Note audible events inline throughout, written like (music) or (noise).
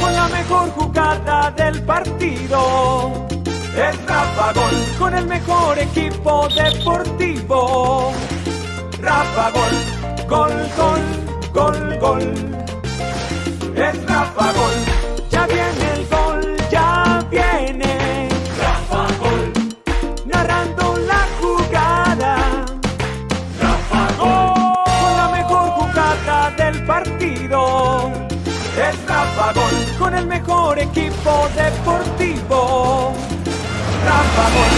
Con la mejor jugada del partido. Es Rafa Gol. Con el mejor equipo deportivo. Rafa Gol. Gol, gol, gol, gol. Es Rafa Gol. Con el mejor equipo deportivo. Rafa Gol.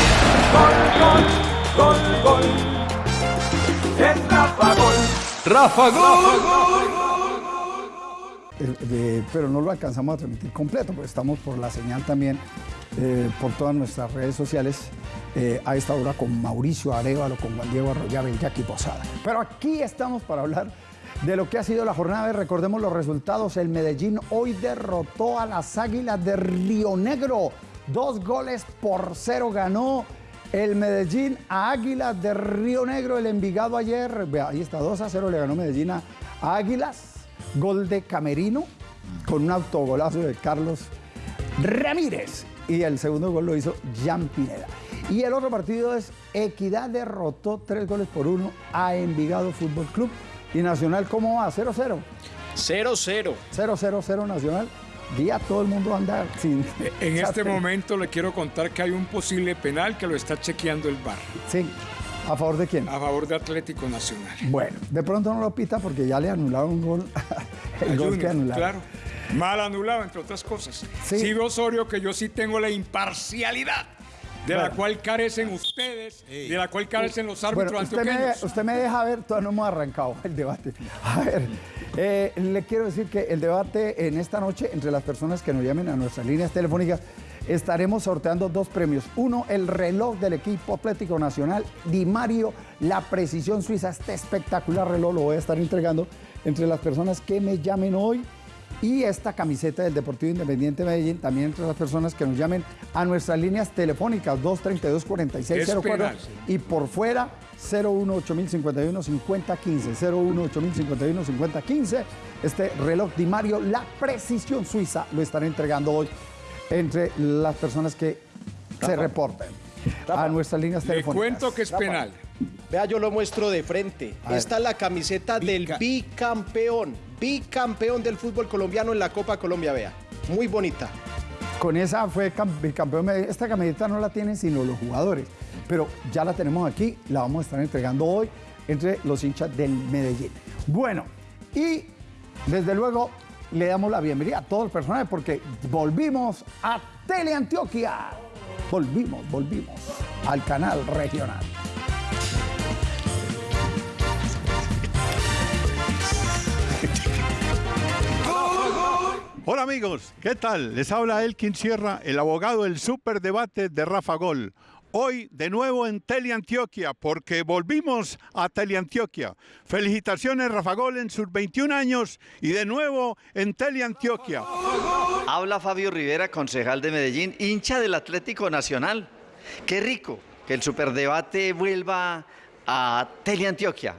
Gol, gol, gol, gol. Es Rafa Gol. Rafa Gol. Eh, eh, pero no lo alcanzamos a transmitir completo, porque estamos por la señal también, eh, por todas nuestras redes sociales, eh, a esta hora con Mauricio Arevalo, con Juan Diego Arroyave y Jackie Posada. Pero aquí estamos para hablar de lo que ha sido la jornada. Recordemos los resultados. El Medellín hoy derrotó a las Águilas de Río Negro. Dos goles por cero ganó el Medellín a Águilas de Río Negro. El Envigado ayer, ahí está, 2 a 0 le ganó Medellín a Águilas. Gol de Camerino con un autogolazo de Carlos Ramírez. Y el segundo gol lo hizo Jan Pineda. Y el otro partido es Equidad derrotó tres goles por uno a Envigado Fútbol Club. Y Nacional, ¿cómo va? 0-0. 0-0. 0-0-0 Nacional. Día todo el mundo anda sin. En este momento le quiero contar que hay un posible penal que lo está chequeando el VAR Sí. ¿A favor de quién? a favor de Atlético Nacional. Bueno, de pronto no lo pita porque ya le anularon un gol. (laughs) El A gol que Junior, anularon. Claro. Mal anulado, entre otras cosas. Sí. Sí, Osorio, que yo sí tengo la imparcialidad de la cual carecen ustedes, de la cual carecen los árbitros Bueno, usted me, usted me deja ver, todavía no hemos arrancado el debate. A ver, eh, le quiero decir que el debate en esta noche, entre las personas que nos llamen a nuestras líneas telefónicas, estaremos sorteando dos premios. Uno, el reloj del equipo Atlético Nacional, Di Mario, la precisión suiza. Este espectacular reloj lo voy a estar entregando entre las personas que me llamen hoy. Y esta camiseta del Deportivo Independiente Medellín, también entre las personas que nos llamen a nuestras líneas telefónicas 232-4604 penal, sí. y por fuera 018-051-5015. 018-051-5015. Este reloj Di Mario, la precisión suiza, lo estaré entregando hoy entre las personas que se reporten a nuestras líneas Le telefónicas. cuento que es penal. Vea, yo lo muestro de frente. A ver. Esta es la camiseta del Bica- bicampeón. Bicampeón del fútbol colombiano en la Copa Colombia, vea. Muy bonita. Con esa fue cam- bicampeón. Esta camiseta no la tienen sino los jugadores, pero ya la tenemos aquí, la vamos a estar entregando hoy entre los hinchas del Medellín. Bueno, y desde luego le damos la bienvenida a todo el personal porque volvimos a Teleantioquia. Volvimos, volvimos al canal regional. Hola amigos, ¿qué tal? Les habla Elkin Sierra, el abogado del superdebate de Rafa Gol. Hoy de nuevo en Teleantioquia, porque volvimos a Teleantioquia. Felicitaciones Rafa Gol en sus 21 años y de nuevo en Teleantioquia. Habla Fabio Rivera, concejal de Medellín, hincha del Atlético Nacional. Qué rico que el superdebate vuelva a Teleantioquia.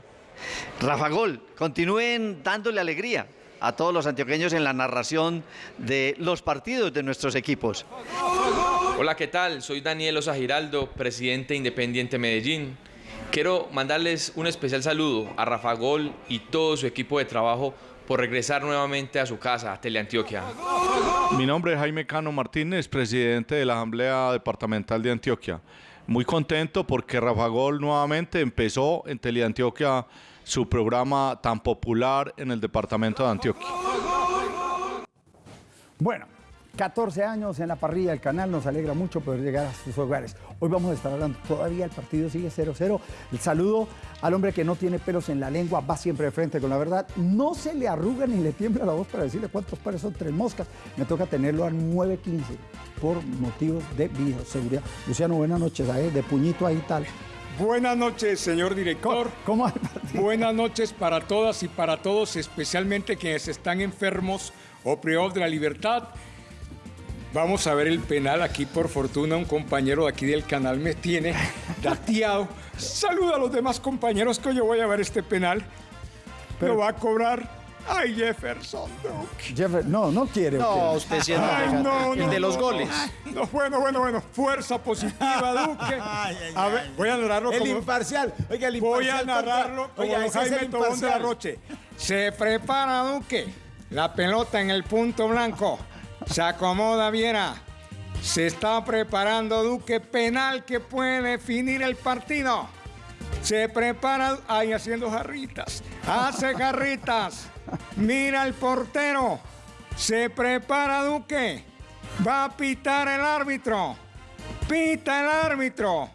Rafa Gol, continúen dándole alegría a todos los antioqueños en la narración de los partidos de nuestros equipos. Hola, ¿qué tal? Soy Daniel Osa Giraldo, presidente Independiente Medellín. Quiero mandarles un especial saludo a Rafa Gol y todo su equipo de trabajo por regresar nuevamente a su casa, a Teleantioquia. Mi nombre es Jaime Cano Martínez, presidente de la Asamblea Departamental de Antioquia. Muy contento porque Rafa Gol nuevamente empezó en Teleantioquia su programa tan popular en el departamento de Antioquia. Bueno, 14 años en la parrilla del canal, nos alegra mucho poder llegar a sus hogares. Hoy vamos a estar hablando, todavía el partido sigue 0-0. El saludo al hombre que no tiene pelos en la lengua, va siempre de frente con la verdad. No se le arruga ni le tiembla la voz para decirle cuántos pares son tres moscas. Me toca tenerlo a 9.15 por motivos de bioseguridad. Luciano, buenas noches, ¿sabes? de puñito ahí tal. Buenas noches, señor director. ¿Cómo va el partido? Buenas noches para todas y para todos, especialmente quienes están enfermos o privados de la libertad. Vamos a ver el penal aquí, por fortuna, un compañero de aquí del canal me tiene (laughs) dateado. Saluda a los demás compañeros que yo voy a ver este penal. Lo va a cobrar Ay, Jefferson Duque. Jeffer- no, no quiere. ¿o No, usted sí es Ay, muy no, El no, de los no, goles. No, bueno, bueno, bueno. Fuerza positiva, (laughs) Duque. A ver, voy a narrarlo El como... imparcial. Oiga, el Voy imparcial. a narrarlo contra- como Oiga, es Jaime el Tobón de la imparcial. Roche. Se prepara Duque. La pelota en el punto blanco. Se acomoda Viera. Se está preparando Duque. Penal que puede definir el partido. Se prepara. Ahí haciendo jarritas. Hace jarritas. Mira el portero. Se prepara Duque. Va a pitar el árbitro. Pita el árbitro.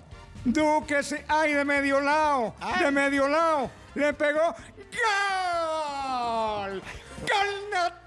Duque se. ¡Ay, de medio lado! De medio lado. Le pegó. ¡Gol! ¡Gol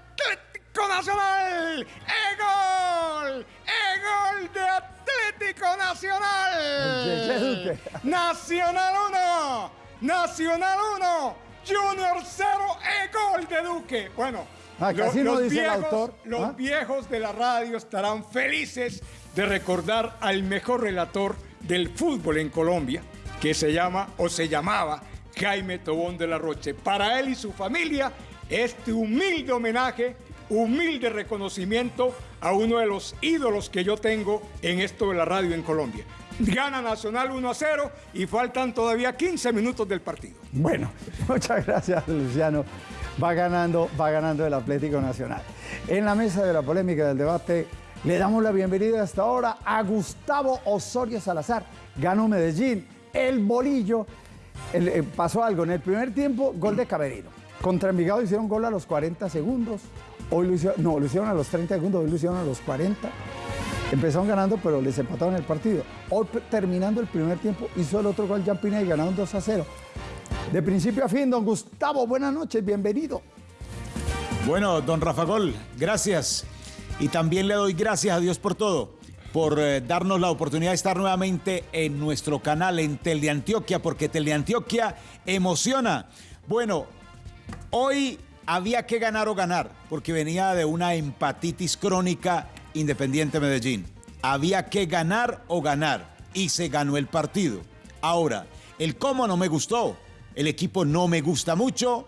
Nacional! ¡E gol! ¡E gol de Atlético Nacional! Nacional 1. Nacional 1. Junior 0. ¡E gol de Duque! Bueno. Ah, lo- casi no los el viejos- autor. Los Ah. viejos de la radio estarán felices de recordar al mejor relator del fútbol en Colombia, que se llama o se llamaba Jaime Tobón de la Roche. Para él y su familia, este humilde homenaje, humilde reconocimiento a uno de los ídolos que yo tengo en esto de la radio en Colombia. Gana Nacional 1 a 0 y faltan todavía 15 minutos del partido. Bueno, (laughs) muchas gracias, Luciano. Va ganando, va ganando el Atlético Nacional. En la mesa de la polémica del debate, le damos la bienvenida hasta ahora a Gustavo Osorio Salazar. Ganó Medellín, el bolillo. Eh, pasó algo. En el primer tiempo, gol de Camerino. Contra Envigado hicieron gol a los 40 segundos. Hoy lo hicieron, no, lo hicieron a los 30 segundos, hoy lo hicieron a los 40. Empezaron ganando, pero les empataron el partido. Hoy, terminando el primer tiempo, hizo el otro gol Jean Pineda y ganaron 2 a 0. De principio a fin, don Gustavo, buenas noches, bienvenido. Bueno, don Rafa Gol, gracias. Y también le doy gracias a Dios por todo, por eh, darnos la oportunidad de estar nuevamente en nuestro canal en Teleantioquia, porque Teleantioquia emociona. Bueno, hoy había que ganar o ganar, porque venía de una empatitis crónica Independiente Medellín. Había que ganar o ganar, y se ganó el partido. Ahora, el cómo no me gustó, el equipo no me gusta mucho,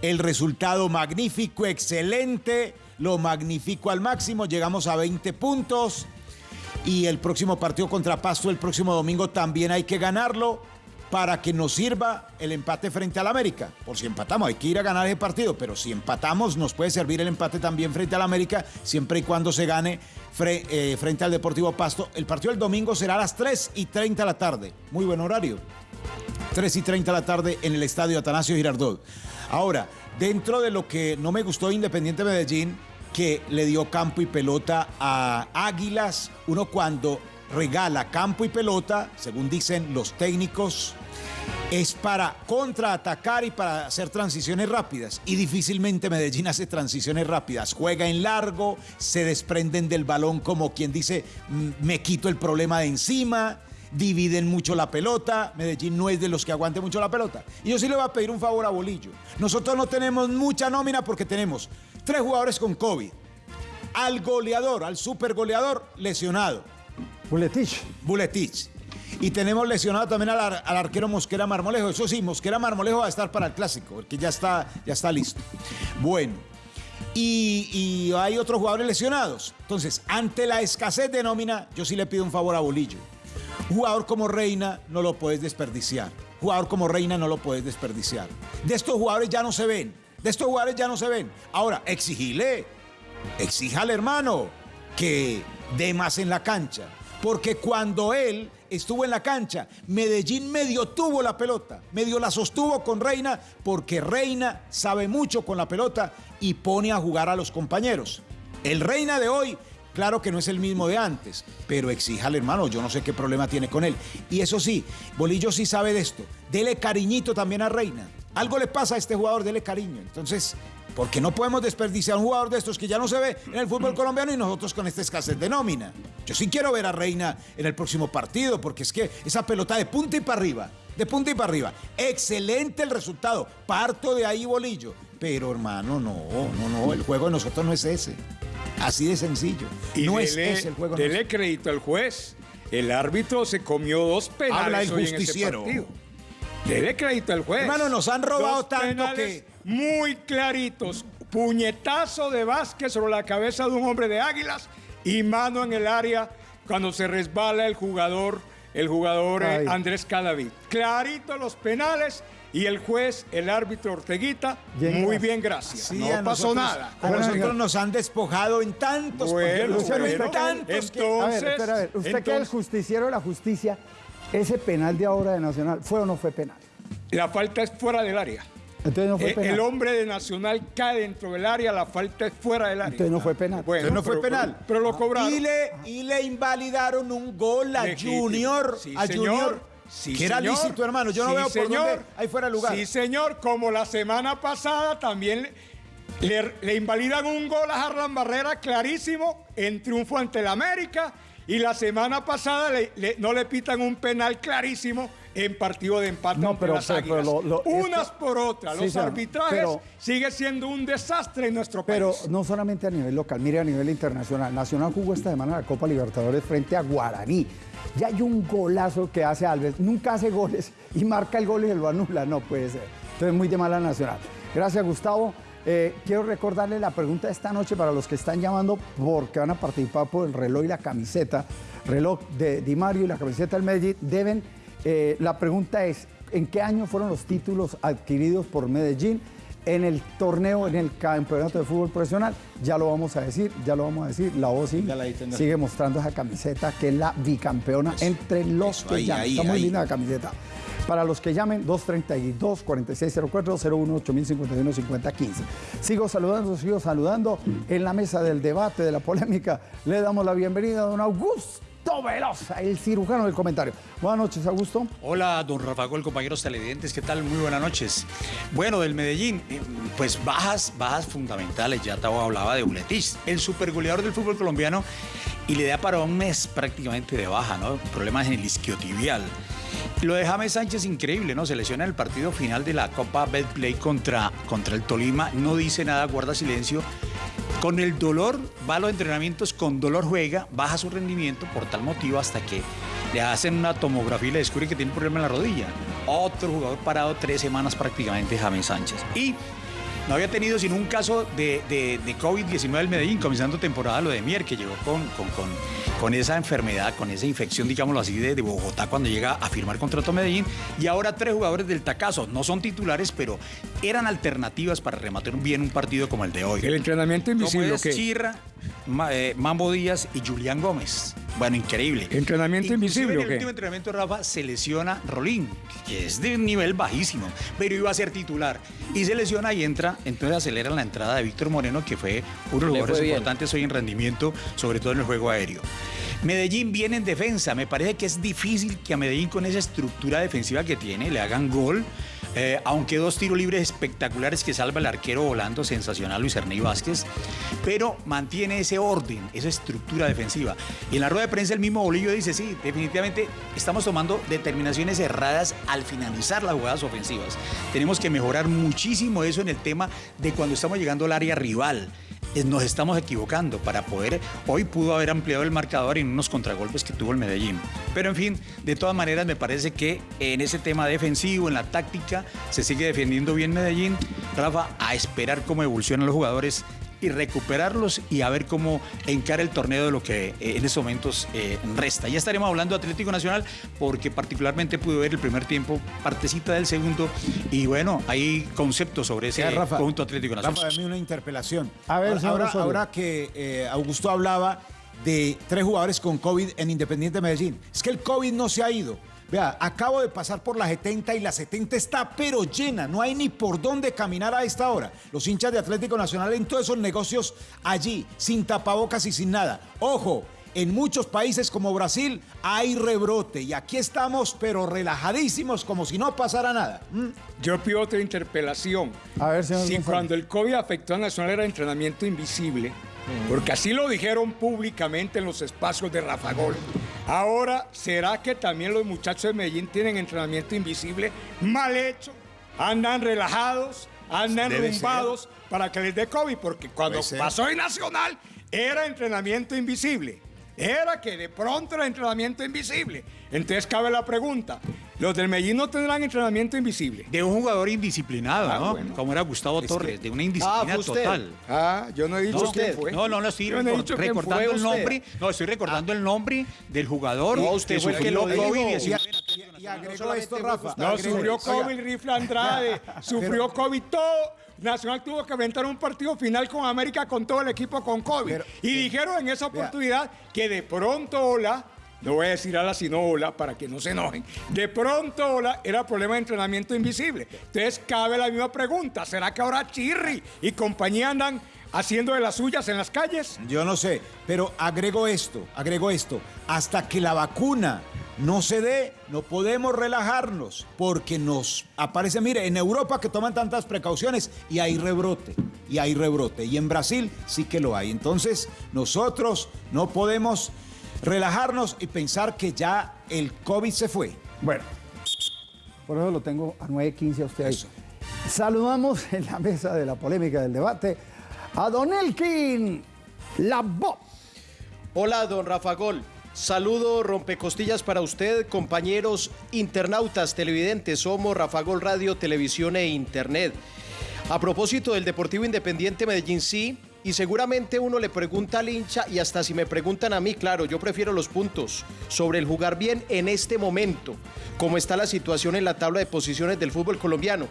el resultado magnífico, excelente, lo magnifico al máximo, llegamos a 20 puntos y el próximo partido contra Pasto el próximo domingo también hay que ganarlo para que nos sirva el empate frente al América. Por si empatamos, hay que ir a ganar ese partido, pero si empatamos nos puede servir el empate también frente al América, siempre y cuando se gane eh, frente al Deportivo Pasto. El partido del domingo será a las 3 y 30 de la tarde. Muy buen horario. 3 y 30 de la tarde en el estadio Atanasio Girardot. Ahora, dentro de lo que no me gustó de Independiente Medellín, que le dio campo y pelota a Águilas, uno cuando regala campo y pelota, según dicen los técnicos, es para contraatacar y para hacer transiciones rápidas. Y difícilmente Medellín hace transiciones rápidas. Juega en largo, se desprenden del balón como quien dice, "Mm, me quito el problema de encima. Dividen mucho la pelota. Medellín no es de los que aguante mucho la pelota. Y yo sí le voy a pedir un favor a Bolillo. Nosotros no tenemos mucha nómina porque tenemos tres jugadores con COVID. Al goleador, al super goleador lesionado. Buletich. Buletich. Y tenemos lesionado también al, ar- al arquero Mosquera Marmolejo. Eso sí, Mosquera Marmolejo va a estar para el clásico, porque ya está, ya está listo. Bueno, y, y hay otros jugadores lesionados. Entonces, ante la escasez de nómina, yo sí le pido un favor a Bolillo. Jugador como Reina no lo puedes desperdiciar. Jugador como Reina no lo puedes desperdiciar. De estos jugadores ya no se ven. De estos jugadores ya no se ven. Ahora, exigile. Exíjale, hermano, que dé más en la cancha. Porque cuando él estuvo en la cancha, Medellín medio tuvo la pelota, medio la sostuvo con Reina, porque Reina sabe mucho con la pelota y pone a jugar a los compañeros. El Reina de hoy, claro que no es el mismo de antes, pero exíjale, hermano, yo no sé qué problema tiene con él. Y eso sí, Bolillo sí sabe de esto. Dele cariñito también a Reina. Algo le pasa a este jugador, dele cariño. Entonces, porque no podemos desperdiciar un jugador de estos que ya no se ve en el fútbol colombiano y nosotros con esta escasez de nómina. Yo sí quiero ver a Reina en el próximo partido, porque es que esa pelota de punta y para arriba, de punta y para arriba. Excelente el resultado. Parto de ahí, bolillo. Pero hermano, no, no, no. El juego de nosotros no es ese. Así de sencillo. Y no es ese el juego. de dele crédito al juez. El árbitro se comió dos penales Habla el hoy en partido. Debe crédito al juez. Hermano, nos han robado Dos tanto que- Muy claritos. Puñetazo de Vázquez sobre la cabeza de un hombre de Águilas y mano en el área cuando se resbala el jugador, el jugador eh, Ay. Andrés Cadavid. Clarito los penales y el juez, el árbitro Orteguita, Bien, muy bien, gracias. Sí, no pasó nosotros- nada. A nosotros nos han despojado en tantos Bueno, bueno, en bueno. tantos que- A ver, Entonces, espera, a ver. Usted que es el entonces- justiciero de la justicia, ese penal de ahora de Nacional, ¿fue o no fue penal? La falta es fuera del área. Entonces no fue Eh, penal. el hombre de Nacional cae dentro del área, la falta es fuera del área. Entonces no fue penal. Bueno, Entonces no fue pero- penal. Pero, pero lo cobraron. Y le, y le invalidaron un gol a Legítimo. Junior. Sí, a señor. Junior. Sí, que era señor. lícito, hermano. Yo no veo por señor. dónde ahí fuera lugar. Sí, señor. Como la semana pasada también le, le- le invalidan un gol a Harlan Barrera clarísimo en triunfo ante el América. Y la semana pasada le- le- no le pitan un penal clarísimo en partido de empate No, pero- las pero- lo- lo- Unas esto- por otras. Sí, Los señor. arbitrajes Pero- sigue siendo un desastre en nuestro país. Pero no solamente a nivel local, mire a nivel internacional. Nacional jugó esta semana la Copa Libertadores frente a Guaraní. Ya hay un golazo que hace Alves. Nunca hace goles y marca el gol y se lo anula. No puede ser. Entonces, muy de mala Nacional. Gracias, Gustavo. Eh, quiero recordarle la pregunta de esta noche para los que están llamando porque van a participar por el reloj y la camiseta. Reloj de Di Mario y la camiseta del Medellín deben. eh, la pregunta es: ¿en qué año fueron los títulos adquiridos por Medellín? en el torneo, en el campeonato de fútbol profesional. Ya lo vamos a decir, ya lo vamos a decir. La Ya tendrá. sigue mostrando esa camiseta que es la bicampeona entre los eso, que ahí, llaman. ahí, Está muy ahí. linda la camiseta. Para los que llamen, 232-4604, 01 8051 5015. Sigo saludando, sigo saludando en la mesa del debate, de la polémica. Le damos la bienvenida a don Augusto Velosa, el cirujano del comentario. Buenas noches, Augusto. Hola, don Rafa Gol, compañeros televidentes, ¿qué tal? Muy buenas noches. Bueno, del Medellín, eh, pues bajas, bajas fundamentales. Ya Tavo hablaba de Buletis, el supergoleador del fútbol colombiano, y le da para un mes prácticamente de baja, ¿no? Problemas en el isquiotibial. Lo de James Sánchez, increíble, ¿no? Se lesiona en el partido final de la Copa Betplay contra, contra el Tolima, no dice nada, guarda silencio. Con el dolor, va a los entrenamientos, con dolor juega, baja su rendimiento por tal motivo hasta que le hacen una tomografía y le descubren que tiene un problema en la rodilla. Otro jugador parado tres semanas prácticamente, James Sánchez. Y no había tenido sino un caso de, de- de COVID-19 del Medellín, comenzando temporada lo de Mier, que llegó con, con, con, con esa enfermedad, con esa infección, digámoslo así, de, de Bogotá cuando llega a firmar contrato a Medellín. Y ahora tres jugadores del Tacazo, no son titulares, pero eran alternativas para rematar bien un partido como el de hoy. El entrenamiento Como invisible, es ¿qué? Chirra, eh, Mambo Díaz y Julián Gómez. Bueno, increíble. ¿Entrenamiento Inclusive invisible En el qué? último entrenamiento, Rafa, se lesiona Rolín, que es de un nivel bajísimo, pero iba a ser titular. Y se lesiona y entra, entonces aceleran la entrada de Víctor Moreno, que fue uno de los jugadores importantes hoy en rendimiento, sobre todo en el juego aéreo. Medellín viene en defensa. Me parece que es difícil que a Medellín, con esa estructura defensiva que tiene, le hagan gol. Eh, aunque dos tiros libres espectaculares que salva el arquero volando, sensacional Luis Ernei Vázquez, pero mantiene ese orden, esa estructura defensiva. Y en la rueda de prensa el mismo Bolillo dice, sí, definitivamente estamos tomando determinaciones erradas al finalizar las jugadas ofensivas. Tenemos que mejorar muchísimo eso en el tema de cuando estamos llegando al área rival nos estamos equivocando para poder, hoy pudo haber ampliado el marcador en unos contragolpes que tuvo el Medellín. Pero en fin, de todas maneras me parece que en ese tema defensivo, en la táctica, se sigue defendiendo bien Medellín. Rafa, a esperar cómo evolucionan los jugadores y recuperarlos y a ver cómo encara el torneo de lo que eh, en estos momentos eh, resta. Ya estaremos hablando de Atlético Nacional porque particularmente pude ver el primer tiempo, partecita del segundo y bueno, hay conceptos sobre ese Rafa, conjunto Atlético Nacional. Rafa, dame una interpelación. A ver, ahora que eh, Augusto hablaba de tres jugadores con COVID en Independiente Medellín. Es que el COVID no se ha ido. Vea, acabo de pasar por la 70 y la 70 está pero llena, no hay ni por dónde caminar a esta hora. Los hinchas de Atlético Nacional en todos esos negocios allí, sin tapabocas y sin nada. Ojo, en muchos países como Brasil hay rebrote y aquí estamos pero relajadísimos como si no pasara nada. ¿Mm? Yo pido otra interpelación. A ver, señor Si González. cuando el COVID afectó a Nacional era entrenamiento invisible, porque así lo dijeron públicamente en los espacios de Rafa Gol. Ahora, ¿será que también los muchachos de Medellín tienen entrenamiento invisible mal hecho? Andan relajados, andan Debe rumbados para que les dé COVID, porque cuando pasó en Nacional era entrenamiento invisible. Era que de pronto era entrenamiento invisible. Entonces cabe la pregunta, ¿los del Medellín no tendrán entrenamiento invisible? De un jugador indisciplinado, Ah, ¿no? bueno. Como era Gustavo Es Torres, que- de una indisciplina Ah, total. Ah, yo no he dicho No, quién fue. no, no, no estoy no recor- recordando el nombre. No, estoy recordando el nombre del jugador No, usted que fue el que lo dijo. COVID-19. Y agregó solamente esto, Rafa. Gustavo No, Agregó- sufrió COVID Rifle Andrade, (laughs) sufrió COVID todo. Nacional tuvo que aventar un partido final con América con todo el equipo con COVID. Pero, y dijeron en esa oportunidad que de pronto Ola, no voy a decir ala sino Ola para que no se enojen, de pronto Ola era problema de entrenamiento invisible. Entonces cabe la misma pregunta, ¿será que ahora Chirri y compañía andan haciendo de las suyas en las calles? Yo no sé, pero agrego esto, agrego esto. Hasta que la vacuna no se dé, no podemos relajarnos porque nos aparece, mire, en Europa que toman tantas precauciones y hay rebrote, y hay rebrote. Y en Brasil sí que lo hay. Entonces, nosotros no podemos relajarnos y pensar que ya el COVID se fue. Bueno, por eso lo tengo a 9.15 a usted ahí. Saludamos (laughs) en la mesa de la polémica del debate a Don Elkin Labo. Hola, don Rafa Gol. Saludo rompecostillas para usted, compañeros internautas, televidentes. Somos Rafa Gol Radio, Televisión e Internet. A propósito del Deportivo Independiente Medellín, sí, y seguramente uno le pregunta al hincha, y hasta si me preguntan a mí, claro, yo prefiero los puntos sobre el jugar bien en este momento, como está la situación en la tabla de posiciones del fútbol colombiano.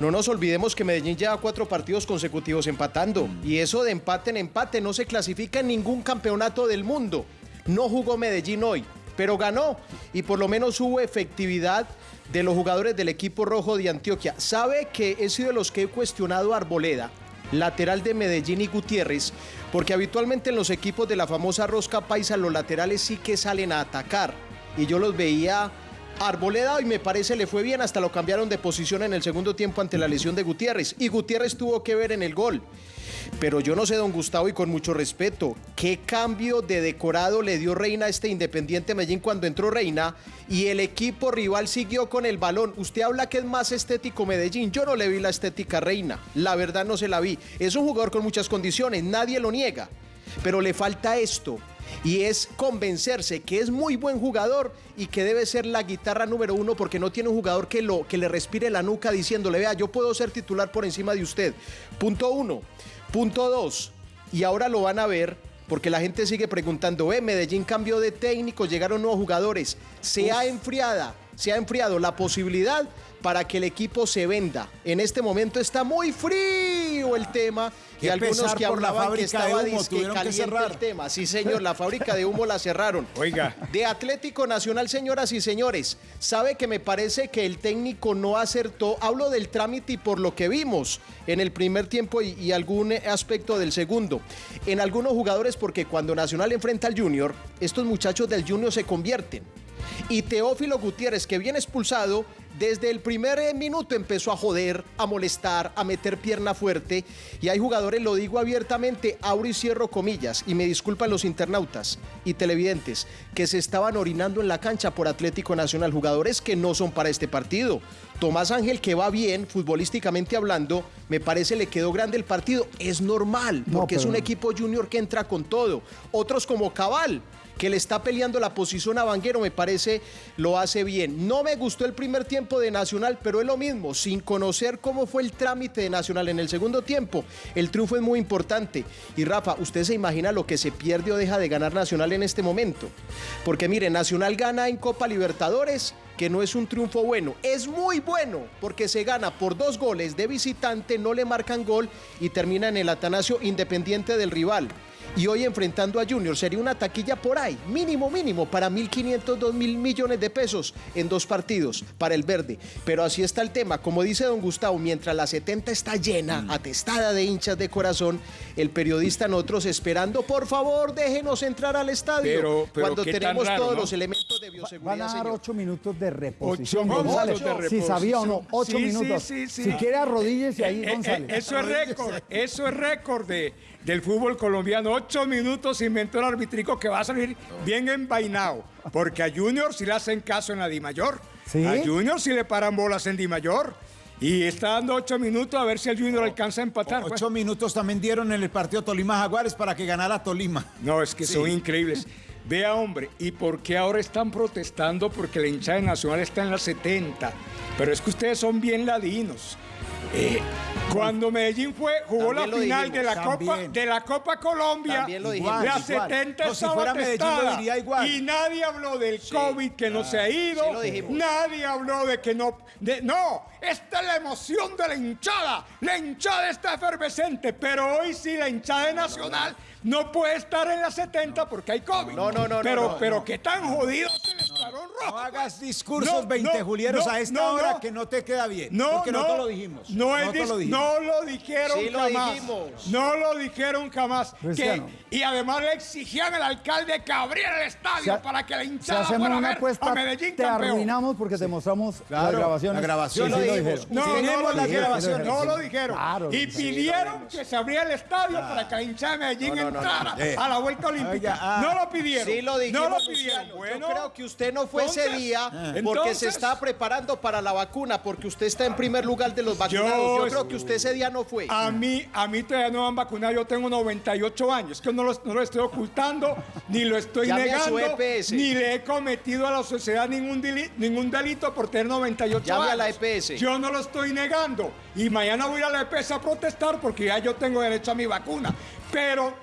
No nos olvidemos que Medellín lleva cuatro partidos consecutivos empatando, y eso de empate en empate no se clasifica en ningún campeonato del mundo. No jugó Medellín hoy, pero ganó, y por lo menos hubo efectividad de los jugadores del equipo rojo de Antioquia. Sabe que he sido de los que he cuestionado Arboleda, lateral de Medellín y Gutiérrez, porque habitualmente en los equipos de la famosa rosca paisa los laterales sí que salen a atacar. Y yo los veía Arboleda y me parece le fue bien, hasta lo cambiaron de posición en el segundo tiempo ante la lesión de Gutiérrez. Y Gutiérrez tuvo que ver en el gol. Pero yo no sé, don Gustavo, y con mucho respeto, ¿qué cambio de decorado le dio Reina a este Independiente Medellín cuando entró Reina y el equipo rival siguió con el balón? Usted habla que es más estético Medellín. Yo no le vi la estética Reina. La verdad no se la vi. Es un jugador con muchas condiciones, nadie lo niega. Pero le falta esto. Y es convencerse que es muy buen jugador y que debe ser la guitarra número uno porque no tiene un jugador que, lo, que le respire la nuca diciéndole, vea, yo puedo ser titular por encima de usted. Punto uno. Punto dos. Y ahora lo van a ver porque la gente sigue preguntando, eh, Medellín cambió de técnico, llegaron nuevos jugadores. Se ha enfriada, se ha enfriado la posibilidad para que el equipo se venda. En este momento está muy frío el tema y algunos que la hablaban que de estaba humo, tuvieron que cerrar. el tema. Sí, señor, la fábrica de humo la cerraron. (laughs) Oiga. De Atlético Nacional, señoras y señores, sabe que me parece que el técnico no acertó. Hablo del trámite y por lo que vimos en el primer tiempo y, y algún aspecto del segundo. En algunos jugadores, porque cuando Nacional enfrenta al Junior, estos muchachos del Junior se convierten. Y Teófilo Gutiérrez, que viene expulsado, desde el primer eh, minuto empezó a joder, a molestar, a meter pierna fuerte. Y hay jugadores, lo digo abiertamente, abro y cierro comillas, y me disculpan los internautas y televidentes, que se estaban orinando en la cancha por Atlético Nacional. Jugadores que no son para este partido. Tomás Ángel, que va bien, futbolísticamente hablando, me parece le quedó grande el partido. Es normal, No, porque es un equipo junior que entra con todo. Otros como Cabal, que le está peleando la posición a Vanguero, me parece lo hace bien. No me gustó el primer tiempo de Nacional, pero es lo mismo, sin conocer cómo fue el trámite de Nacional en el segundo tiempo. El triunfo es muy importante. Y Rafa, ¿usted se imagina lo que se pierde o deja de ganar Nacional en este momento? Porque mire, Nacional gana en Copa Libertadores, que no es un triunfo bueno, es muy bueno, porque se gana por dos goles de visitante, no le marcan gol y termina en el Atanasio independiente del rival. Y hoy enfrentando a Junior sería una taquilla por ahí, mínimo, mínimo, para 1.500, 2.000 millones de pesos en dos partidos para el verde. Pero así está el tema. Como dice don Gustavo, mientras la 70 está llena, atestada de hinchas de corazón, el periodista nosotros esperando, por favor, déjenos entrar al estadio. Pero- pero cuando tenemos raro, todos ¿no? los elementos de Van bioseguridad, a dar ocho minutos de reposición, Ocho González. minutos de Si sabía o no, reposición. ocho Sí, minutos. sí, sí, sí. Si quiere arrodíllese ahí, Eh, eh, González. eso es récord, eso es récord de- del fútbol colombiano. Ocho minutos inventó el arbitrico que va a salir bien envainado. Porque a Junior sí le hacen caso en la Di Mayor. ¿Sí? A Junior sí le paran bolas en Di Mayor. Y está dando ocho minutos a ver si el Junior alcanza a empatar. pues. Ocho minutos también dieron en el partido Tolima Jaguares para que ganara Tolima. No, es que son increíbles. Vea, hombre, ¿y por qué ahora están protestando? Porque la hinchada nacional está en la 70. Pero es que ustedes son bien ladinos. Eh, cuando Medellín fue, jugó También la final dijimos, de la Copa de la Copa Colombia, la Igual, 70 No, si fuera Medellín, lo testada. diría igual. y nadie habló del COVID que no se ha ido, Sí nadie habló de que no, de- no, esta es la emoción de la hinchada, la hinchada está efervescente, pero hoy sí la hinchada Nacional no puede estar en la 70 porque hay COVID. No, no, no, pero, pero qué tan jodido rojo. No hagas discursos No, 20 no, julieros no, a esta no, hora no. que no te queda bien. No, porque no, nosotros lo dijimos. No, es lo dijimos. no lo dijeron Sí jamás. dijimos. No lo dijeron jamás. Que- y además le exigían al alcalde que abriera el estadio para que la hinchada hacemos fuera a una ver apuesta, a Medellín te campeón. arruinamos porque te mostramos las Claro, grabaciones. las grabaciones. Sí, sí Lo lo dijimos. dijeron. No, Tenemos las dijeron, grabaciones. no lo dijeron. Claro, y pidieron que se abriera el estadio para que la hinchada de Medellín entrara. Eh. a la vuelta olímpica. Ah. no lo pidieron. Sí lo dijimos, No lo pidieron. Bueno, Yo creo que usted no fue ese día porque entonces- se está preparando para la vacuna, porque usted está en primer lugar de los vacunados. Yo, Yo- creo que usted ese día no fue. A mí, a mí todavía no me han vacunado, yo tengo 98 años, que no lo, no lo estoy ocultando, (laughs) ni lo estoy Llame negando, EPS. ni le he cometido a la sociedad ningún, dili- ningún delito por tener 98 Llame años. a la EPS. Yo no lo estoy negando. Y mañana voy a la EPS a protestar porque ya yo tengo derecho a mi vacuna. Pero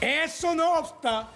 eso no obsta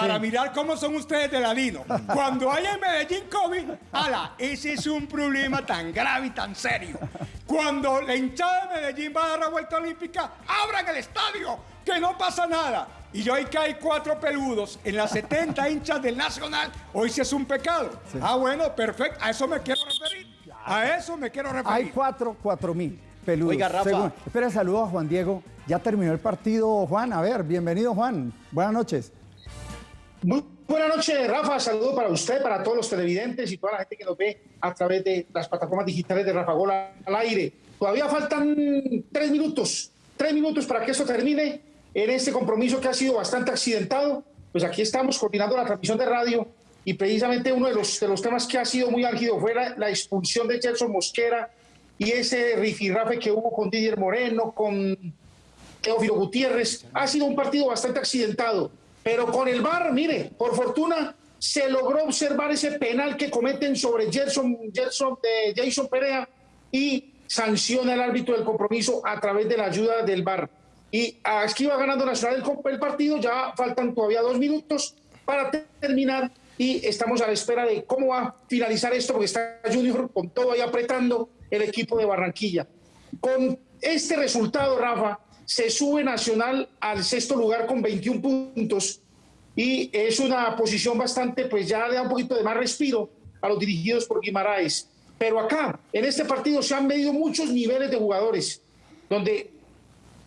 para Sí. mirar cómo son ustedes de ladino. Cuando haya en Medellín COVID, ala, ese es un problema tan grave y tan serio. Cuando la hinchada de Medellín va a dar la vuelta olímpica, abran el estadio, que no pasa nada. Y hoy que hay cuatro peludos en las 70 hinchas del Nacional, hoy sí es un pecado. Ah, bueno, perfecto, a eso me quiero referir. A eso me quiero referir. Hay cuatro, cuatro mil peludos. Oiga, Rafa. Espera, saludo a Juan Diego. Ya terminó el partido, Juan. A ver, bienvenido, Juan. Buenas noches. Muy buenas noches, Rafa. Saludo para usted, para todos los televidentes y toda la gente que nos ve a través de las plataformas digitales de Rafa Gol al aire. Todavía faltan tres minutos, tres minutos para que esto termine en este compromiso que ha sido bastante accidentado. Pues aquí estamos coordinando la transmisión de radio y precisamente uno de los, de los temas que ha sido muy álgido fue la, la expulsión de Gerson Mosquera y ese rifirrafe que hubo con Didier Moreno, con Teófilo Gutiérrez. Ha sido un partido bastante accidentado, pero con el VAR, mire, por fortuna se logró observar ese penal que cometen sobre Gerson, Gerson de Jason Perea y sanciona el árbitro del compromiso a través de la ayuda del VAR. Y aquí va ganando Nacional el, el partido, ya faltan todavía dos minutos para te- terminar y estamos a la espera de cómo va a finalizar esto, porque está Junior con todo ahí apretando el equipo de Barranquilla. Con este resultado, Rafa, se sube Nacional al sexto lugar con 21 puntos y es una posición bastante, pues ya le da un poquito de más respiro a los dirigidos por Guimaraes. Pero acá, en este partido, se han medido muchos niveles de jugadores, donde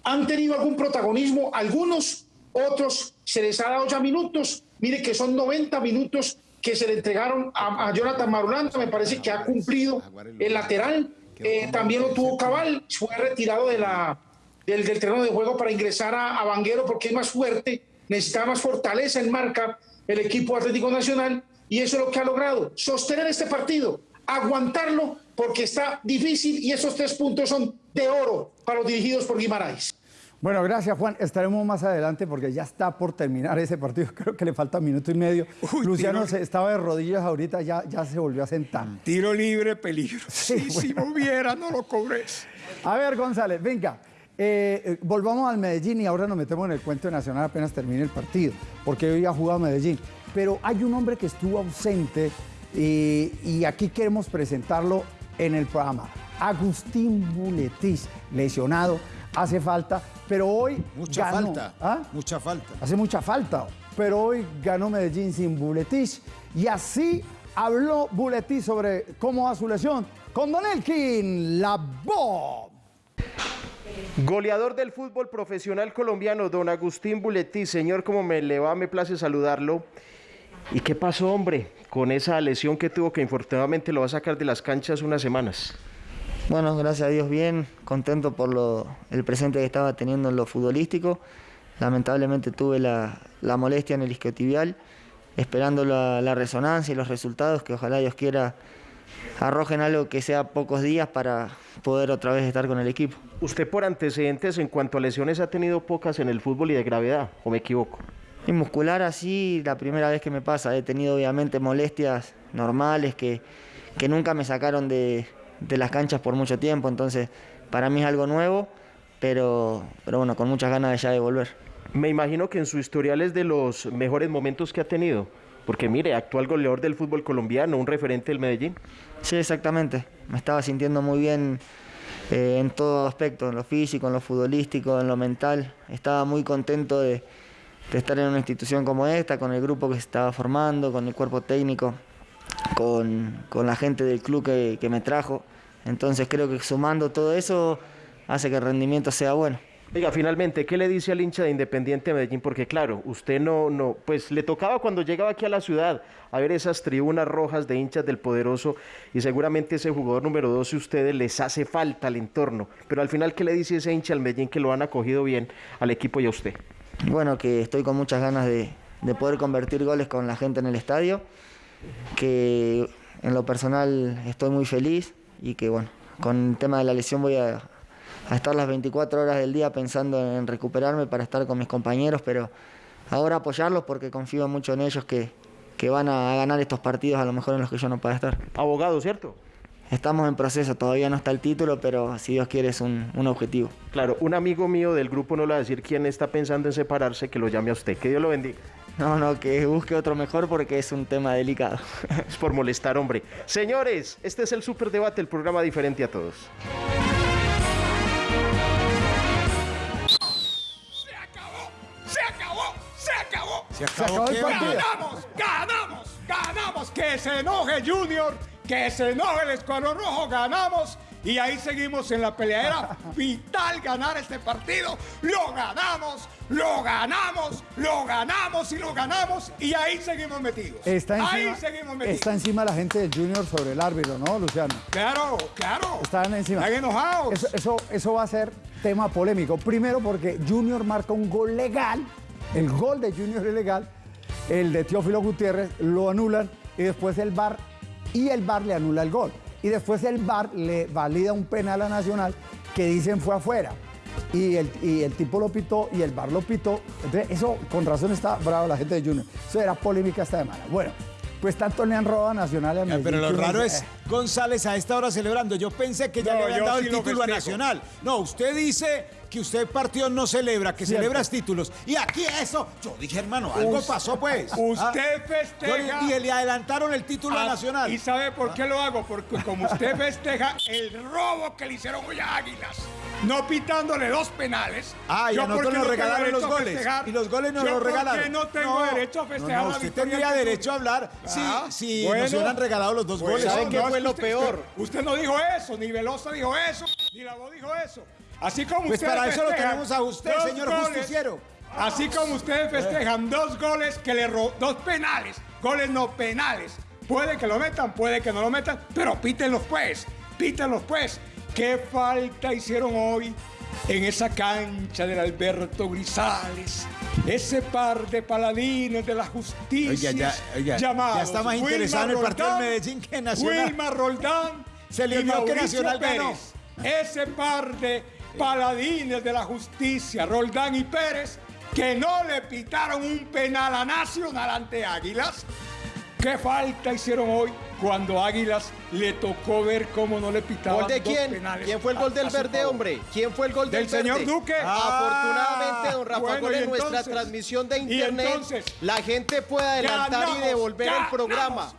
han tenido algún protagonismo, algunos, otros se les ha dado ya minutos. Mire que son 90 minutos que se le entregaron a, Jonathan Marulanda, me parece que ha cumplido el lateral. Eh, también lo tuvo Cabal, fue retirado de la, del, del terreno de juego para ingresar a, a Vanguero porque es más fuerte, necesitaba más fortaleza en marca el equipo Atlético Nacional y eso es lo que ha logrado, sostener este partido, aguantarlo porque está difícil y esos tres puntos son de oro para los dirigidos por Guimaraes. Bueno, gracias, Juan. Estaremos más adelante porque ya está por terminar ese partido. (laughs) Creo que le falta minuto y medio. Uy, Luciano se- estaba de rodillas ahorita, ya, ya se volvió a sentar. Tiro libre, peligro. Sí, Sí, si me hubiera, no lo cobré. A ver, González, venga. Eh, eh, volvamos al Medellín y ahora nos metemos en el cuento nacional apenas termine el partido, porque hoy ha jugado Medellín. Pero hay un hombre que estuvo ausente y, y aquí queremos presentarlo en el programa. Agustín Buletis, lesionado, hace falta, pero hoy Mucha ganó. falta. ¿Ah? Mucha falta. Hace mucha falta, pero hoy ganó Medellín sin Buletis y así habló Buletis sobre cómo va su lesión con Don Elkin, la voz. Goleador del fútbol profesional colombiano, don Agustín Buletí. Señor, como me le va, me place saludarlo. ¿Y qué pasó, hombre, con esa lesión que tuvo que infortunadamente lo va a sacar de las canchas unas semanas? Bueno, gracias a Dios bien, contento por lo, el presente que estaba teniendo en lo futbolístico. Lamentablemente tuve la, molestia en el isquiotibial, esperando la, la resonancia y los resultados, que ojalá Dios quiera arrojen algo que sea pocos días para poder otra vez estar con el equipo. Usted por antecedentes en cuanto a lesiones ha tenido pocas en el fútbol y de gravedad, ¿o me equivoco? Y muscular así, la primera vez que me pasa. He tenido obviamente molestias normales que, que nunca me sacaron de, de las canchas por mucho tiempo. Entonces, para mí es algo nuevo, pero, pero bueno, con muchas ganas de ya de volver. Me imagino que en su historial es de los mejores momentos que ha tenido. Porque mire, actual goleador del fútbol colombiano, un referente del Medellín. Sí, exactamente. Me estaba sintiendo muy bien eh, en todo aspecto, en lo físico, en lo futbolístico, en lo mental. Estaba muy contento de, estar en una institución como esta, con el grupo que se estaba formando, con el cuerpo técnico, con, la gente del club que me trajo. Entonces creo que sumando todo eso hace que el rendimiento sea bueno. Oiga, finalmente, ¿qué le dice al hincha de Independiente Medellín? Porque claro, usted no, no, pues le tocaba cuando llegaba aquí a la ciudad a ver esas tribunas rojas de hinchas del poderoso y seguramente ese jugador número 12 ustedes les hace falta al entorno. Pero al final, ¿qué le dice ese hincha al Medellín que lo han acogido bien al equipo y a usted? Bueno, que estoy con muchas ganas de, de poder convertir goles con la gente en el estadio, que en lo personal estoy muy feliz y que bueno, con el tema de la lesión voy a, a estar las 24 horas del día pensando en recuperarme para estar con mis compañeros, pero ahora apoyarlos porque confío mucho en ellos que, que van a ganar estos partidos a lo mejor en los que yo no pueda estar. Abogado, ¿cierto? Estamos en proceso, todavía no está el título, pero si Dios quiere es un, un objetivo. Claro, un amigo mío del grupo no le va a decir quién está pensando en separarse, que lo llame a usted. Que Dios lo bendiga. No, no, que busque otro mejor porque es un tema delicado. es por molestar, hombre. Señores, este es el Superdebate, el programa diferente a todos. Se acabó, el partido. Ganamos, ganamos, ganamos. Que se enoje Junior, que se enoje el Escuadrón Rojo, ganamos. Y ahí seguimos en la pelea. Era (laughs) vital ganar este partido. Lo ganamos, lo ganamos, lo ganamos y lo ganamos. Y ahí seguimos metidos. Está encima, ahí seguimos metidos. Está encima la gente del Junior sobre el árbitro, ¿no, Luciano? Claro, claro. Están encima. Están enojados. Eso, eso, eso va a ser tema polémico. Primero porque Junior marca un gol legal. El gol de Junior es legal. El de Teófilo Gutiérrez lo anulan. Y después el VAR y el VAR le anula el gol. Y después el VAR le valida un penal a Nacional que dicen fue afuera. Y el, y el tipo lo pitó y el VAR lo pitó. Entonces, eso con razón está bravo la gente de Junior. Eso era polémica esta semana. Bueno, pues tanto le han robado a Nacional y a Medellín. Pero lo raro es eh, González a esta hora celebrando. Yo pensé que ya No, le habían dado sí el lo título a. Nacional. No, usted dice que usted partido no celebra, que Cierto. celebras títulos. Y aquí eso, yo dije, hermano, algo Us- pasó pues. Usted Ah, festeja. Y le adelantaron el título a Ah, Nacional. ¿Y sabe por qué lo hago? Porque como usted festeja el robo que le hicieron hoy a Águilas, no pitándole dos penales. Ah, y a ¿yo por nosotros nos no regalaron los a goles. festejar? Y los goles nos ¿Yo los por regalaron. qué no tengo derecho a festejar No, la usted tendría derecho a hablar si, Ah, si bueno. nos hubieran regalado los dos Pues, goles. ¿sabe no, qué no, fue lo peor? Usted, usted no dijo eso, ni Velosa dijo eso, ni la voz dijo eso. Así como Pues ustedes para eso lo festejan tenemos a usted, dos señor goles, justiciero. Así como ustedes festejan dos goles que le ro- dos penales, goles no penales. Puede que lo metan, puede que no lo metan, pero pítenlos pues, pítenlos pues. ¿Qué falta hicieron hoy en esa cancha del Alberto Grisales? Ese par de paladines de la justicia Oiga, ya- oiga, llamados ya está más en el partido Roldán, Medellín que Nacional. Wilmar Roldán Se le olvidó que Nacional ganó. Pérez. Ese par de paladines de la justicia, Roldán y Pérez, que no le pitaron un penal a Nacional ante Águilas. ¿Qué falta hicieron hoy cuando Águilas le tocó ver cómo no le pitaban ¿Gol de dos quién? penales ¿Quién fue el gol del verde, favor? hombre? ¿Quién fue el gol del, Del señor? Duque. Afortunadamente, don Rafa bueno, Gol, y en nuestra transmisión de internet, entonces- la gente puede adelantar Ganamos, y devolver el programa.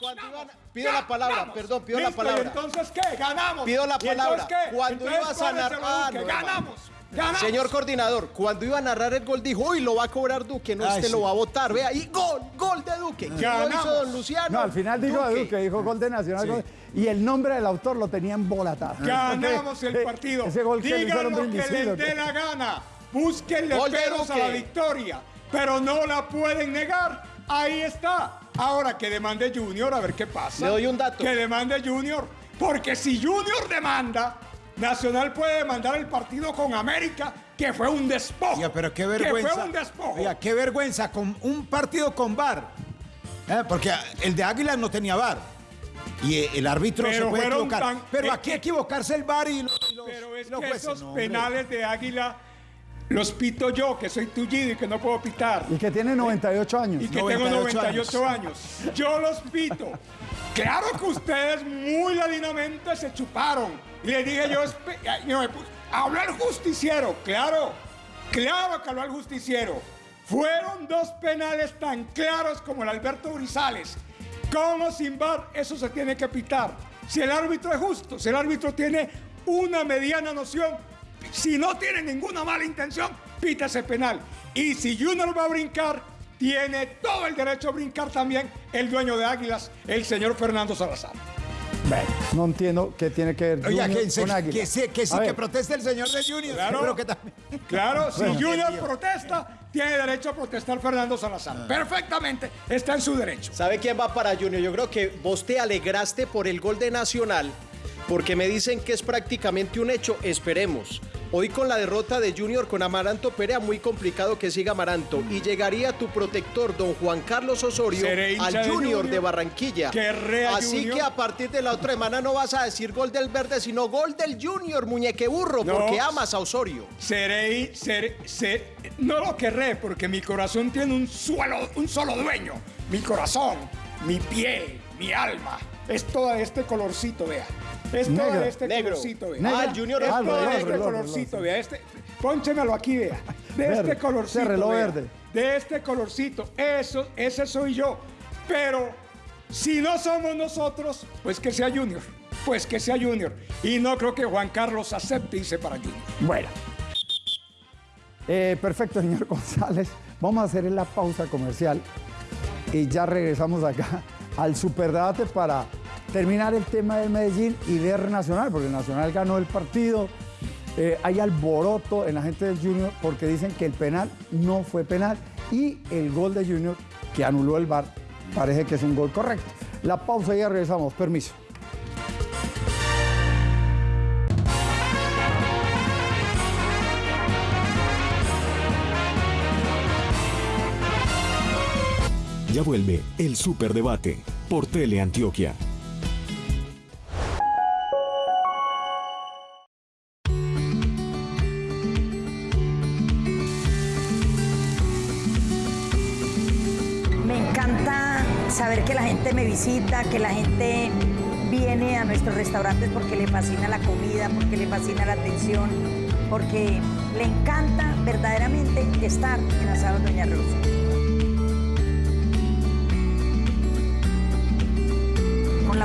Cuando iban- pido la palabra, Ganamos. perdón, pido la palabra. ¿Y entonces qué? Ganamos. Pido la ¿Y entonces palabra. qué? Cuando Entonces, ibas a narrar- cóbraselo, Ah, Duque. no, ganamos. Ganamos. Señor coordinador, cuando iba a narrar el gol dijo, uy, lo va a cobrar Duque, no, Ay, este sí. lo va a votar. Vea, y gol, gol de Duque. ¿Quién lo Ganamos. hizo don Luciano? No, al final dijo a Duque, dijo gol de Nacional. gol- y el nombre del autor lo tenía embolatado. Ganamos el Eh, partido. Ese gol que Digan lo que les dé la gana. Búsquenle peros a Duque. la victoria. Pero no la pueden negar. Ahí está. Ahora que demande Junior, a ver qué pasa. Le doy un dato. Que demande Junior. Porque si Junior demanda, Nacional puede demandar el partido con América, que fue un despojo. Oiga, pero qué Que vergüenza. fue un despojo. Oiga, qué vergüenza con un partido con VAR. ¿Eh? Porque el de Águilas no tenía VAR. Y eh, el árbitro Pero se puede equivocar. tan- pero aquí equivocarse el VAR y los, y los- Pero es y los que jueces, esos no, hombre. penales de Águila los pito yo, que soy tullido y que no puedo pitar. Y que tiene 98 años. Y que tengo 98 años. Yo los pito. Claro que ustedes muy ladinamente se chuparon. Y le dije yo, habló el justiciero, claro, claro que habló el justiciero. Fueron dos penales tan claros como el Alberto Urizales. Como sin bar, eso se tiene que pitar. Si el árbitro es justo, si el árbitro tiene una mediana noción, si no tiene ninguna mala intención, pita ese penal. Y si Junior va a brincar, tiene todo el derecho a brincar también el dueño de Águilas, el señor Fernando Salazar. no entiendo qué tiene que ver Oiga, que, con Águilas. que, sí, que, sí, que proteste el señor de Junior. Claro, claro si Junior protesta, tiene derecho a protestar Fernando Salazar. Ah. Perfectamente, está en su derecho. ¿Sabe quién va para Junior? Yo creo que vos te alegraste por el gol de Nacional porque me dicen que es prácticamente un hecho. Esperemos. Hoy con la derrota de Junior con Amaranto Perea, muy complicado que siga Amaranto. Y llegaría tu protector, don Juan Carlos Osorio, al Junior de, Barranquilla. Así que a partir de la otra semana no vas a decir gol del verde, sino gol del Junior, muñeque burro, porque amas a Osorio. Seré, seré, no lo querré, porque mi corazón tiene un, suelo, un solo dueño. Mi corazón, mi pie, mi alma. Es todo este colorcito, vea. Es todo este colorcito, vea. Ah, el Junior es todo este colorcito, vea. Este, pónchemelo aquí, vea. De este colorcito. reloj verde. De este colorcito. Eso, ese soy yo. Pero si no somos nosotros, pues que sea Junior. Pues que sea Junior. Y no creo que Juan Carlos acepte irse para Junior. Bueno. Eh, perfecto, señor (laughs) González. Vamos a hacer la pausa comercial y ya regresamos acá al superdebate para terminar el tema del Medellín y ver Nacional, porque Nacional ganó el partido. Eh, hay alboroto en la gente del Junior porque dicen que el penal no fue penal y el gol de Junior que anuló el VAR parece que es un gol correcto. La pausa y ya regresamos. Permiso. Ya vuelve el Superdebate por Teleantioquia. Que la gente viene a nuestros restaurantes porque le fascina la comida, porque le fascina la atención, porque le encanta verdaderamente estar en Asado Doña Rosa.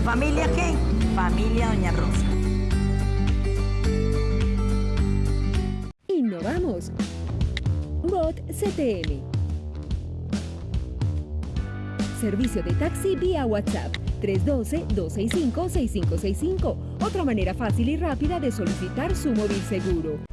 familia qué? Familia Doña Rosa. Innovamos. Bot CTM. Servicio de taxi vía WhatsApp 312-265-6565. Otra manera fácil y rápida de solicitar su móvil seguro.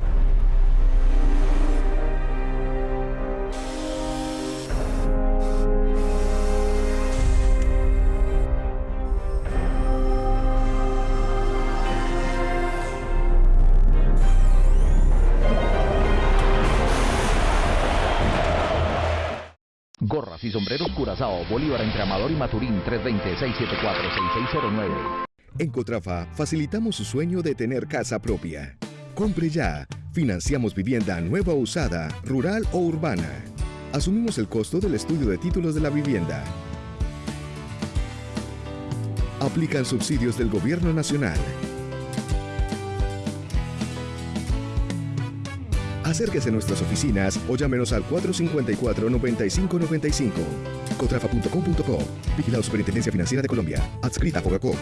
Y sombreros Curazao, Bolívar entre Amador y Maturín 320-674-6609. En Cotrafa facilitamos su sueño de tener casa propia. Compre ya. Financiamos vivienda nueva o usada, rural o urbana. Asumimos el costo del estudio de títulos de la vivienda. Aplican subsidios del Gobierno Nacional. Acérquese a nuestras oficinas o llámenos al 454-9595. Cotrafa.com.co. Vigilado Superintendencia Financiera de Colombia. Adscrita a Fogacop.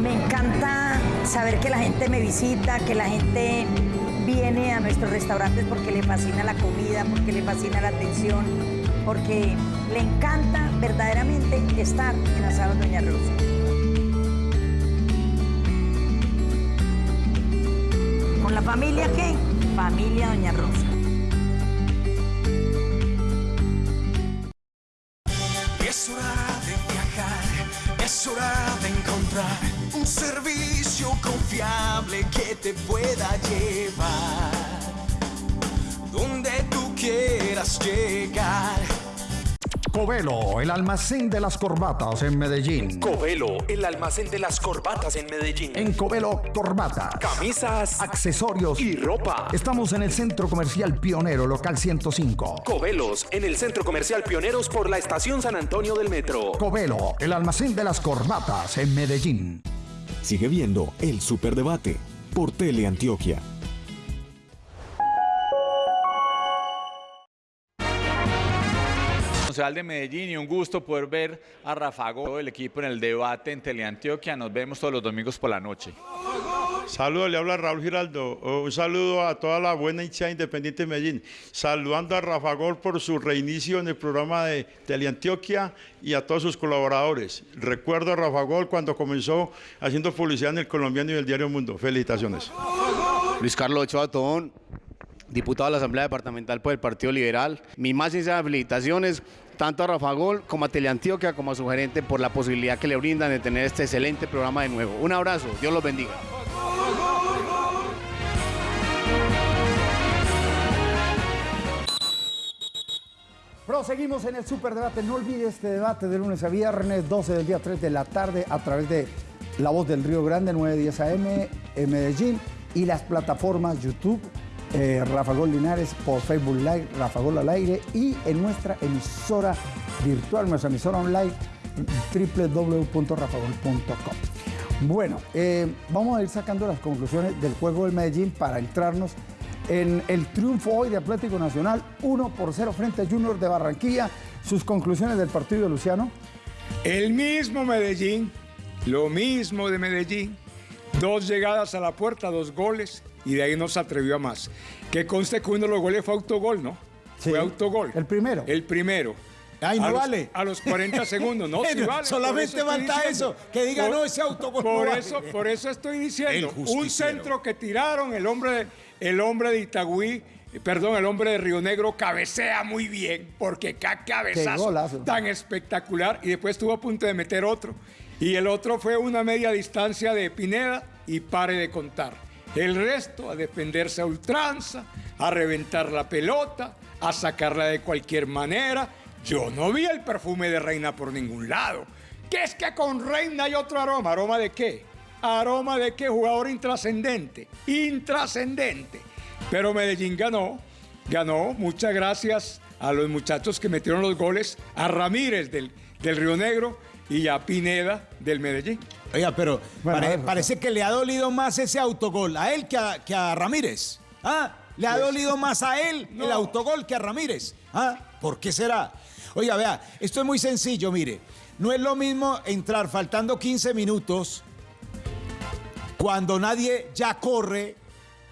Me encanta saber que la gente me visita, que la gente viene a nuestros restaurantes porque le fascina la comida, porque le fascina la atención, porque le encanta verdaderamente estar en Asado Doña Rosa. la familia qué? Familia Doña Rosa. Es hora de viajar, es hora de encontrar un servicio confiable que te pueda llevar donde tú quieras llegar Covelo, el almacén de las corbatas en Medellín. Covelo, el almacén de las corbatas en Medellín. En Covelo, corbatas, Camisas, accesorios y ropa. Estamos en el Centro Comercial Pionero, local 105. Covelos, en el Centro Comercial Pioneros por la Estación San Antonio del Metro. Covelo, el almacén de las corbatas en Medellín. Sigue viendo el Superdebate por Teleantioquia. Concejal de Medellín y un gusto poder ver a Rafa Gómez, el equipo en el debate en Teleantioquia. Nos vemos todos los domingos por la noche. Saludos, le habla Raúl Giraldo. Un saludo a toda la buena hinchada independiente de Medellín. Saludando a Rafa Gol por su reinicio en el programa de Teleantioquia y a todos sus colaboradores. Recuerdo a Rafa Gol cuando comenzó haciendo publicidad en el colombiano y el diario Mundo. Felicitaciones. Luis Carlos Ochoa Tobón, diputado de la Asamblea Departamental por el Partido Liberal. Mis más sinceras felicitaciones tanto a Rafa Gol como a Teleantioquia como a su gerente por la posibilidad que le brindan de tener este excelente programa de nuevo. Un abrazo, Dios los bendiga. Proseguimos en el Superdebate. No olvide este debate de lunes a viernes, 12 del día 3 de la tarde, a través de La Voz del Río Grande, 910 AM en Medellín y las plataformas YouTube, eh, Rafa Gol Linares por Facebook Live, Rafa Gol al aire y en nuestra emisora virtual, nuestra emisora online, www.rafagol.com. Bueno, eh, vamos a ir sacando las conclusiones del juego del Medellín para entrarnos en el triunfo hoy de Atlético Nacional, 1 por 0 frente a Junior de Barranquilla. Sus conclusiones del partido, Luciano. El mismo Medellín, lo mismo de Medellín. Dos llegadas a la puerta, dos goles, y de ahí no se atrevió a más. Que conste que uno de los goles fue autogol, ¿no? Fue autogol. El primero. El primero. Ay, no a los- vale. a los 40 segundos, no, (laughs) sí vale. solamente falta eso, que diga, no, ese autogol no Por vale. eso, por eso estoy diciendo, un centro que tiraron, el hombre, el hombre de Itagüí, perdón, el hombre de Río Negro cabecea muy bien, porque qué Qué cabezazo tan espectacular, y después estuvo a punto de meter otro. Y el otro fue una media distancia de Pineda y pare de contar. El resto a defenderse a ultranza, a reventar la pelota, a sacarla de cualquier manera. Yo no vi el perfume de Reina por ningún lado. ¿Qué es que con Reina hay otro aroma? ¿Aroma de qué? ¿Aroma de qué? Jugador intrascendente. Intrascendente. Pero Medellín ganó. Ganó. Muchas gracias a los muchachos que metieron los goles. A Ramírez del, del Río Negro y a Pineda del Medellín. Oiga, pero Bueno, pare- a ver, parece que le ha dolido más ese autogol a él que a, que a Ramírez. ¿Ah? Le ha Pues- dolido (laughs) más a él el autogol que a Ramírez. ¿Ah? ¿Por qué será? Oiga, vea, esto es muy sencillo, mire. No es lo mismo entrar faltando 15 minutos cuando nadie ya corre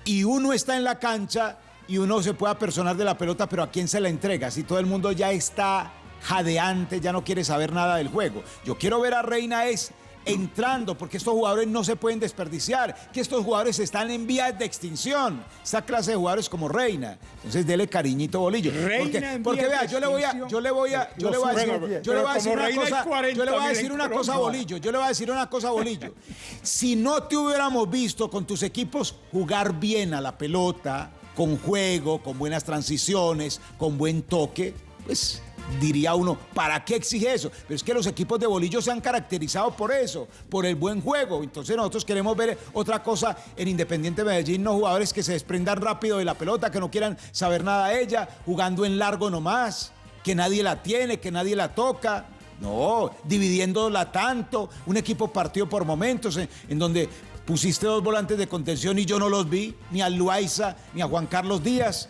y uno está en la cancha y uno se puede apersonar de la pelota, pero ¿a quién se la entrega? Si todo el mundo ya está jadeante, ya no quiere saber nada del juego. Yo quiero ver a Reina es entrando, porque estos jugadores no se pueden desperdiciar, que estos jugadores están en vías de extinción. Esa clase de jugadores como Reina. Entonces dele cariñito bolillo. Reina porque, en porque vías vea, de yo le voy a, yo le voy a, yo le voy a decir, yo le voy a decir como una Reina hay cosa, 40 yo le voy a decir una cosa bolillo, yo le voy a decir una cosa bolillo. Si no te hubiéramos visto con tus equipos jugar bien a la pelota, con juego, con buenas transiciones, con buen toque, pues diría uno, ¿para qué exige eso? Pero es que los equipos de bolillo se han caracterizado por eso, por el buen juego. Entonces nosotros queremos ver otra cosa en Independiente Medellín, no jugadores que se desprendan rápido de la pelota, que no quieran saber nada de ella, jugando en largo nomás, que nadie la tiene, que nadie la toca. No, dividiéndola tanto, un equipo partido por momentos, en, donde pusiste dos volantes de contención y yo no los vi, ni a Luaiza, ni a Juan Carlos Díaz.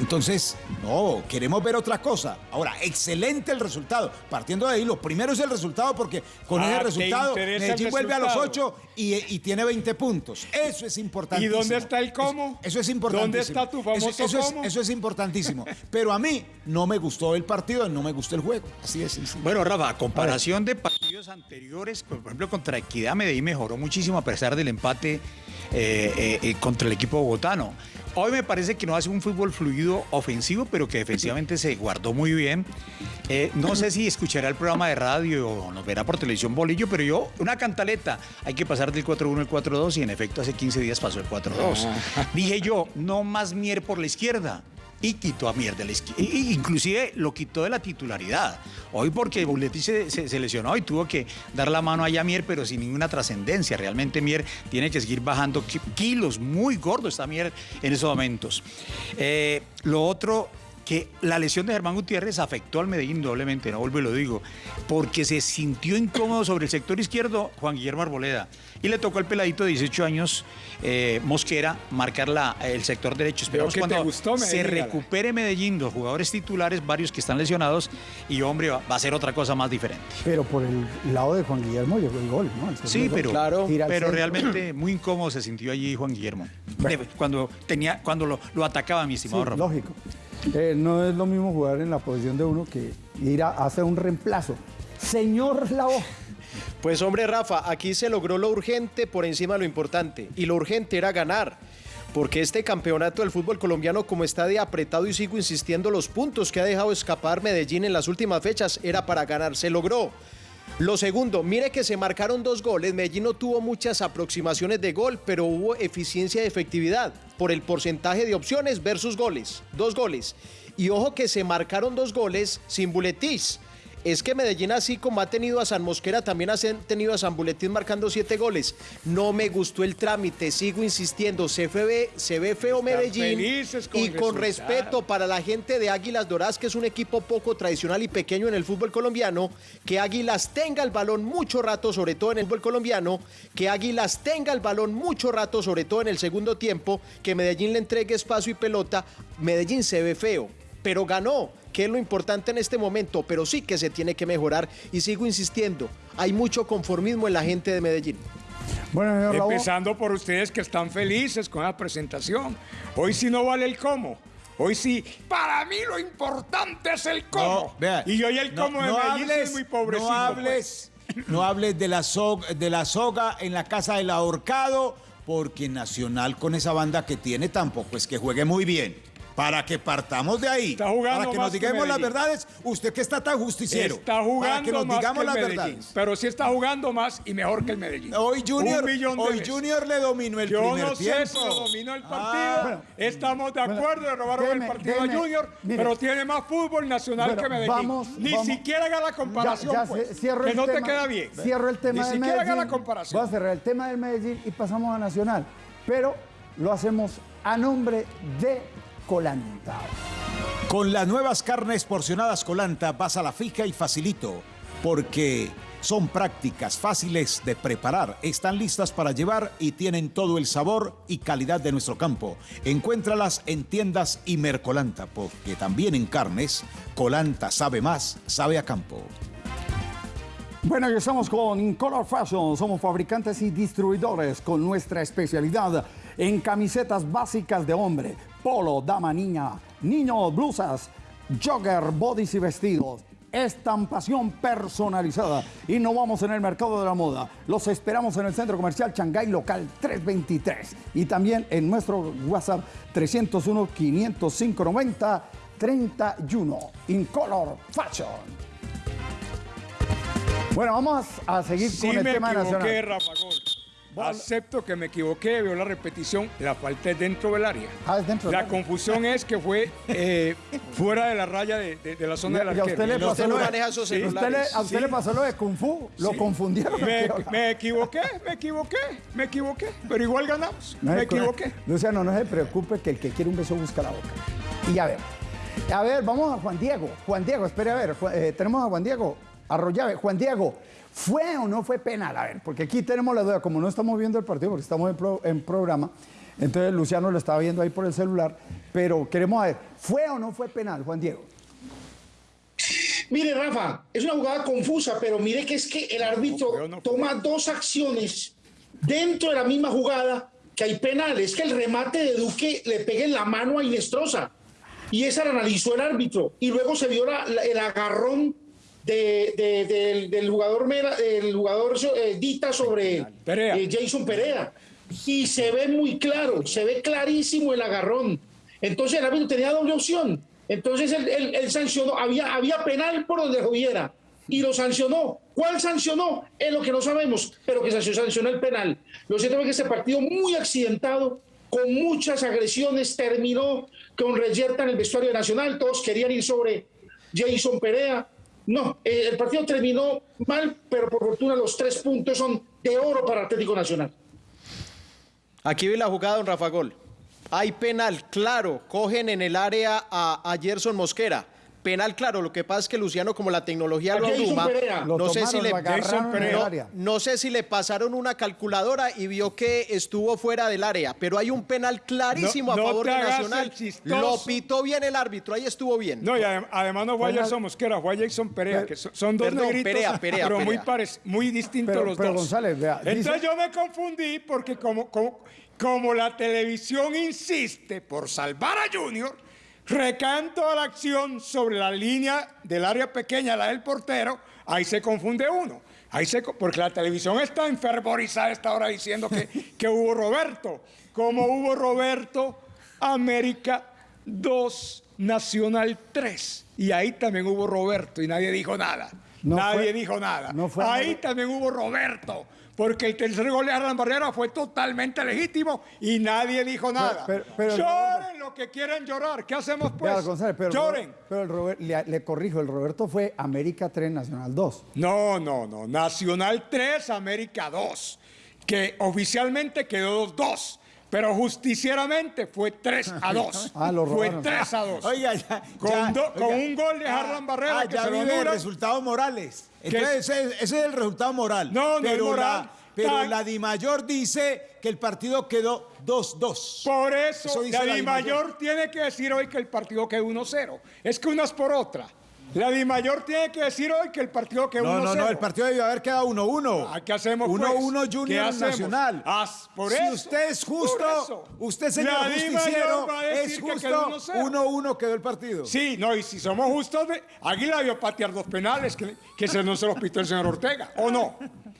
Entonces, no, queremos ver otra cosa. Ahora, excelente el resultado. Partiendo de ahí, lo primero es el resultado porque con Ah, ese ¿te resultado Medellín el vuelve a los resultado? 8 y, y tiene 20 puntos. Eso es importante. ¿Y dónde está el cómo? Eso, eso es importantísimo. ¿Dónde está tu famoso eso, eso es, cómo? eso es importantísimo. Pero a mí no me gustó el partido, no me gustó el juego. Así es. Bueno, Rafa, a comparación de partidos anteriores, por ejemplo, contra Equidad Medellín mejoró muchísimo a pesar del empate eh, eh, eh, contra el equipo bogotano. Hoy me parece que no hace un fútbol fluido ofensivo, pero que defensivamente se guardó muy bien. Eh, no sé si escuchará el programa de radio o nos verá por televisión Bolillo, pero yo, una cantaleta, hay que pasar del 4-1 al 4-2 y en efecto hace 15 días pasó el 4-2. Dije yo, no más Mier por la izquierda. Y quitó a Mier de la izquierda. Inclusive lo quitó de la titularidad. Hoy porque Buletti se, se, lesionó y tuvo que dar la mano a Mier, pero sin ninguna trascendencia. Realmente Mier tiene que seguir bajando kilos. Muy gordo está Mier en esos momentos. Eh, lo otro que la lesión de Germán Gutiérrez afectó al Medellín doblemente, no vuelvo y lo digo, porque se sintió incómodo sobre el sector izquierdo Juan Guillermo Arboleda y le tocó al peladito de 18 años, eh, Mosquera, marcar la, el sector derecho. Esperamos cuando gustó, se recupere Medellín, los jugadores titulares, varios que están lesionados, y hombre, va, a ser otra cosa más diferente. Pero por el lado de Juan Guillermo llegó el gol, ¿no? sí, pero, claro, pero realmente (clears throat) muy incómodo se sintió allí Juan Guillermo. Cuando, tenía, cuando lo, lo atacaba mi estimado sí, Lógico. Eh, no es lo mismo jugar en la posición de uno que ir a hacer un reemplazo. Señor Lao. Pues hombre, Rafa, aquí se logró lo urgente por encima de lo importante. Y lo urgente era ganar. Porque este campeonato del fútbol colombiano, como está de apretado y sigo insistiendo, los puntos que ha dejado escapar Medellín en las últimas fechas era para ganar. Se logró. Lo segundo, mire que se marcaron dos goles. Medellín no tuvo muchas aproximaciones de gol, pero hubo eficiencia y efectividad por el porcentaje de opciones versus goles. Dos goles. Y ojo que se marcaron dos goles sin buletís es que Medellín, así como ha tenido a San Mosquera, también ha tenido a San Buletín marcando siete goles. No me gustó el trámite, sigo insistiendo. Se, ve, se ve feo Medellín. y con respeto para la gente de Águilas Doradas, que es un equipo poco tradicional y pequeño en el fútbol colombiano, que Águilas tenga el balón mucho rato, sobre todo en el fútbol colombiano, que Águilas tenga el balón mucho rato, sobre todo en el segundo tiempo, que Medellín le entregue espacio y pelota. Medellín se ve feo, pero ganó que es lo importante en este momento, pero sí que se tiene que mejorar y sigo insistiendo, hay mucho conformismo en la gente de Medellín. Bueno, Empezando por ustedes que están felices con la presentación. Hoy sí no vale el cómo. Hoy sí, para mí lo importante es el cómo. y hoy el cómo de Medellín es muy pobrecito. No hables, pues. no hables de, la soga, de la soga en la casa del ahorcado, porque Nacional con esa banda que tiene tampoco es que juegue muy bien para que partamos de ahí, para que nos digamos las verdades, usted que está tan justiciero, está jugando para que nos más digamos que las Medellín, verdades. Pero sí está jugando más y mejor que el Medellín. Hoy Junior, hoy Junior le dominó el Yo primer no tiempo. sé si dominó el partido. Estamos de acuerdo de robar el partido a Junior, pero tiene más fútbol nacional que Medellín. Vamos, Ni vamos. siquiera haga la comparación, Ya, ya, pues, que no tema, te queda bien. Cierro el tema Ni del siquiera haga Medellín. la comparación. Voy a cerrar el tema del Medellín y pasamos a Nacional. Pero lo hacemos a nombre de Colanta. Con las nuevas carnes porcionadas Colanta vas a la fija y facilito, porque son prácticas, fáciles de preparar, están listas para llevar y tienen todo el sabor y calidad de nuestro campo. Encuéntralas en tiendas y Mercolanta, porque también en carnes, Colanta sabe más, sabe a campo. Bueno, y estamos con Incolor Fashion. Somos fabricantes y distribuidores con nuestra especialidad en camisetas básicas de hombre, polo, dama, niña, niño, blusas, jogger, bodys y vestidos. Estampación personalizada. Innovamos en el mercado de la moda. Los esperamos en el centro comercial Shanghai Local 323 y también en nuestro WhatsApp 301 505 90 31. Incolor Fashion. Bueno, vamos a seguir Sí con el me tema equivoqué, nacional. Rafa Gol. Acepto que me equivoqué, veo la repetición, la falta es dentro del área. Ah, es dentro del La área. confusión es que fue eh, (laughs) fuera de la raya de, de- de la zona del Y a arquero. usted le No, pasó no lo de- maneja esos usted le- celulares. a usted Sí. le pasó lo de Kung Fu, lo Sí. confundieron. Me, (laughs) me equivoqué, me equivoqué, me equivoqué, pero igual ganamos. No me se- equivoqué. Luciano, no se preocupe que el que quiere un beso busca la boca. Y a ver, a ver, vamos a Juan Diego. Juan Diego, espere a ver, Ju- eh, tenemos a Juan Diego Arroyave. Juan Diego, ¿fue o no fue penal? A ver, porque aquí tenemos la duda, como no estamos viendo el partido, porque estamos en, pro- en programa, entonces Luciano lo estaba viendo ahí por el celular, pero queremos ver, ¿fue o no fue penal, Juan Diego? Mire, Rafa, es una jugada confusa, pero mire que es que el árbitro toma dos acciones dentro de la misma jugada que hay penal. Es que el remate de Duque le pega en la mano a Inestrosa. Y esa la analizó el árbitro. Y luego se vio la- la- el agarrón de- de- del, del jugador, Mera- jugador eh, Dita sobre eh, Jason Perea. Y se ve muy claro, se ve clarísimo el agarrón. Entonces el árbitro tenía doble opción. Entonces él, él- él sancionó, había, había penal por donde hubiera y lo sancionó. ¿Cuál sancionó? Es lo que no sabemos, pero que sancionó, sancionó el penal. Lo cierto es que este partido muy accidentado, con muchas agresiones, terminó con Reyerta en el vestuario nacional, todos querían ir sobre Jason Perea. No, eh, el partido terminó mal, pero por fortuna los tres puntos son de oro para Atlético Nacional. Aquí vi la jugada, don Rafa Gol. Hay penal, claro. Cogen en el área a, a Gerson Mosquera. Penal, claro. Lo que pasa es que Luciano, como la tecnología lo abruma, no sé, si le, no- sé si le pasaron una calculadora y vio que estuvo fuera del área. Pero hay un penal clarísimo No- a no favor de Nacional. Lo pitó bien el árbitro. Ahí estuvo bien. No, y adem- además no fue. Jason Mosquera, fue Jason Perea, que son, son dos Perdón, negritos, Perea, Perea, pero muy, Perea. parec- muy distintos Pero- los pero, dos. González, vea, Entonces dice- yo me confundí porque como, como, como la televisión insiste por salvar a Junior, recaen toda la acción sobre la línea del área pequeña, la del portero, ahí se confunde uno. Ahí se, porque la televisión está enfervorizada a esta hora diciendo que, (laughs) que hubo Roberto. Como hubo Roberto, América 2, Nacional 3. Y ahí también hubo Roberto y nadie dijo nada. No nadie fue- dijo nada. no fue ahí también hubo Roberto. Porque el tercer gol de Arlan Barrera fue totalmente legítimo y nadie dijo nada. pero- pero- Lloren lo que quieran llorar. ¿Qué hacemos pues? Vea, González, pero, Lloren. pero el Robert- le, le corrijo, el Roberto fue América 3, Nacional 2. No, no, no. Nacional 3, América 2. Que oficialmente quedó 2. Pero justicieramente fue 3 a (laughs) 2. Ah, lo fue robaron. 3 a 2. Oiga, ya, Con, ya, do- con oiga. un gol de Harlan Barrera Ah, que ya se lo vive anulan. resultados morales. Entonces, ese, ese es el resultado moral. No, no es pero moral. La, pero Tan- la Dimayor dice que el partido quedó 2-2. Por eso, Eso dice la la Dimayor Dimayor. tiene que decir hoy que el partido quedó 1-0. Es que una es por otra. La Dimayor tiene que decir hoy que el partido quedó 1-0. No, no, no, el partido debió haber quedado 1-1. Ah, ¿Qué hacemos, 1-1 pues? ¿Qué Junior? Nacional. Ah, por si eso, usted es justo, usted señor La justiciero, es que justo, 1-0. 1-1 quedó el partido. Sí, no, y si somos justos, Águila vio patear dos penales que, que se no se los pitó el señor Ortega. ¿O no?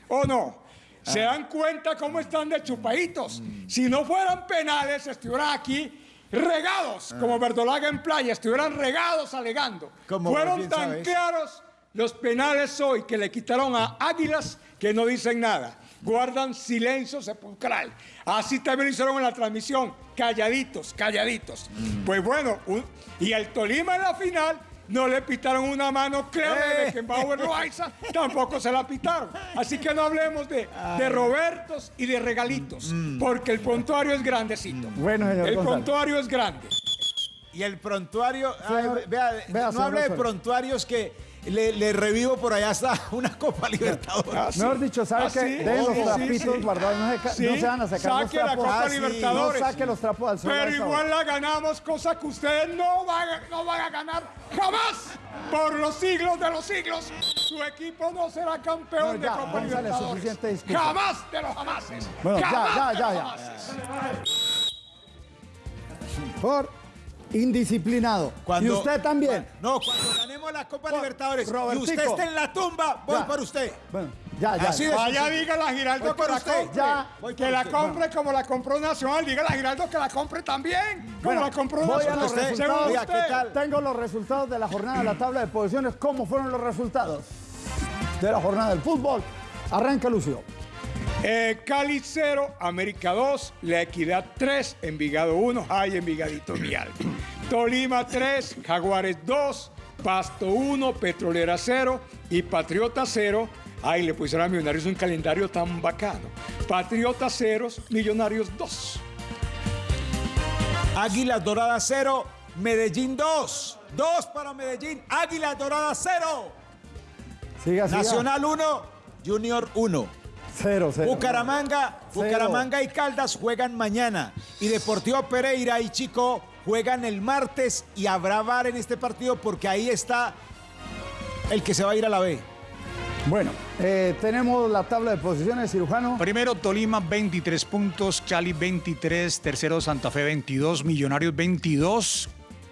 ¿O no? ¿Se dan cuenta cómo están de chupaditos? Si no fueran penales, estuvieran aquí regados, como Verdolaga en playa, estuvieran regados alegando. Como Fueron tan sabes. claros los penales hoy que le quitaron a Águilas que no dicen nada. Guardan silencio sepulcral. Así también lo hicieron en la transmisión. Calladitos, calladitos. Pues bueno, un- y el Tolima en la final no le pitaron una mano clara de Eh. Beckenbauer Loaiza, tampoco se la pitaron. Así que no hablemos de, de Robertos y de regalitos, porque el prontuario es grandecito. Bueno, señor el González. prontuario es grande. Y el prontuario, Señor- ay, vea, vea, no señor hable de prontuarios que le, le revivo por allá hasta (laughs) una Copa Libertadores. Mejor dicho, ¿sabe Ah, qué? sí, Dejen los trapitos sí. guardados, no se, ca- Sí, no se van a sacar los saque la trapos. Copa Ah, sí, Libertadores. No saque los trapos al sol. Pero igual la ganamos, cosa que ustedes no van, a, no van a ganar jamás. Por los siglos de los siglos, su equipo no será campeón No, ya, de Copa Libertadores. Jamás de los jamases. Bueno, ya, Jamás ya, ya, ya. Por indisciplinado. Cuando- y usted también. No, cuando ganemos la Copa Libertadores y Robertico. usted esté en la tumba, voy Ya. por usted. Bueno, ya, ya. Así de Vaya, sencillo. dígale a Giraldo que por la usted. compre. Ya. Voy que por la usted. compre como la compró Nacional. Dígale a Giraldo que la compre también. Como Bueno, la compró voy a Nacional. los Usted, resultados. oiga, ¿qué tal? Tengo los resultados de la jornada de la tabla de posiciones. ¿Cómo fueron los resultados de la jornada del fútbol? Arranca Lucio. Eh, Cali 0, América 2, La Equidad 3, Envigado 1, ay Envigadito mi alma. Tolima 3, Jaguares 2, Pasto 1, Petrolera 0 y Patriota 0. Ay, le pusieron a Millonarios un calendario tan bacano. Patriota 0, Millonarios 2. Águilas Doradas 0, Medellín 2. 2 para Medellín, Águilas Doradas 0. Siga, siga. Nacional 1, Junior 1. Cero, cero. Bucaramanga, Cero. Bucaramanga y Caldas juegan mañana. Y Deportivo Pereira y Chico juegan el martes y habrá VAR en este partido porque ahí está el que se va a ir a la B. Bueno, eh, tenemos la tabla de posiciones, cirujano. Primero Tolima 23 puntos, Cali 23, tercero Santa Fe 22, Millonarios 22,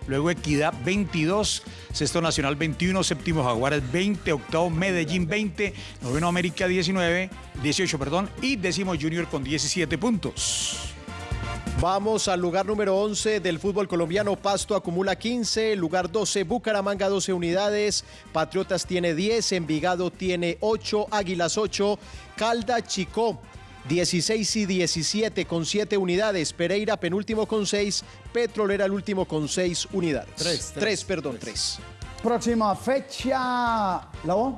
luego Equidad 22, sexto Nacional 21, séptimo Jaguares 20, octavo Medellín 20, noveno América 19, 18, perdón, y décimo Junior con 17 puntos. Vamos al lugar número 11 del fútbol colombiano. Pasto acumula 15, lugar 12, Bucaramanga 12 unidades, Patriotas tiene 10, Envigado tiene 8, Águilas 8, Calda Chicó 16 y 17 con 7 unidades. Pereira penúltimo con 6. Petrolera el último con 6 unidades. 3, 3, perdón, 3. Próxima fecha, ¿la voz?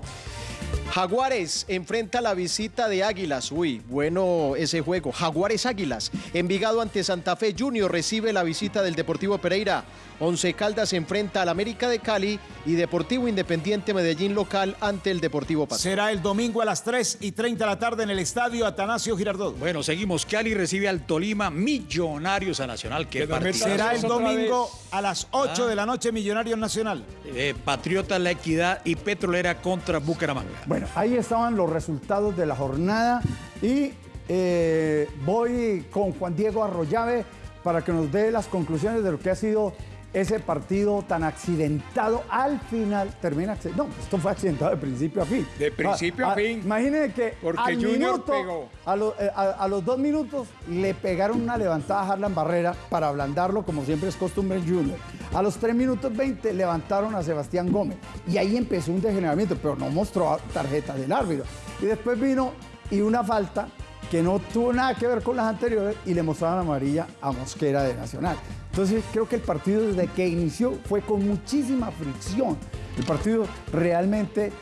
Jaguares enfrenta la visita de Águilas. Uy, bueno ese juego. Jaguares Águilas. Envigado ante Santa Fe Junior recibe la visita del Deportivo Pereira. Once Caldas enfrenta al América de Cali y Deportivo Independiente Medellín local ante el Deportivo Pasto. Será el domingo a las 3 y 30 de la tarde en el estadio Atanasio Girardot. Bueno, seguimos. Cali recibe al Tolima Millonarios a Nacional. ¿Qué partido? Será el domingo a las 8 Ah. de la noche Millonarios Nacional. Eh, Patriotas La Equidad y Petrolera contra Bucaramanga. Bueno, ahí estaban los resultados de la jornada y eh, voy con Juan Diego Arroyave para que nos dé las conclusiones de lo que ha sido ese partido tan accidentado al final. Termina acci- No, esto fue accidentado de principio a fin. De principio a fin. Imagínense que Porque al Junior minuto, pegó. A, lo- eh, a- los dos minutos le pegaron una levantada a Harlan Barrera para ablandarlo, como siempre es costumbre en Junior. A los 3 minutos 20 levantaron a Sebastián Gómez. Y ahí empezó un degeneramiento, pero no mostró tarjeta del árbitro. Y después vino y una falta que no tuvo nada que ver con las anteriores y le mostraron amarilla a Mosquera de Nacional. Entonces creo que el partido desde que inició fue con muchísima fricción. El partido realmente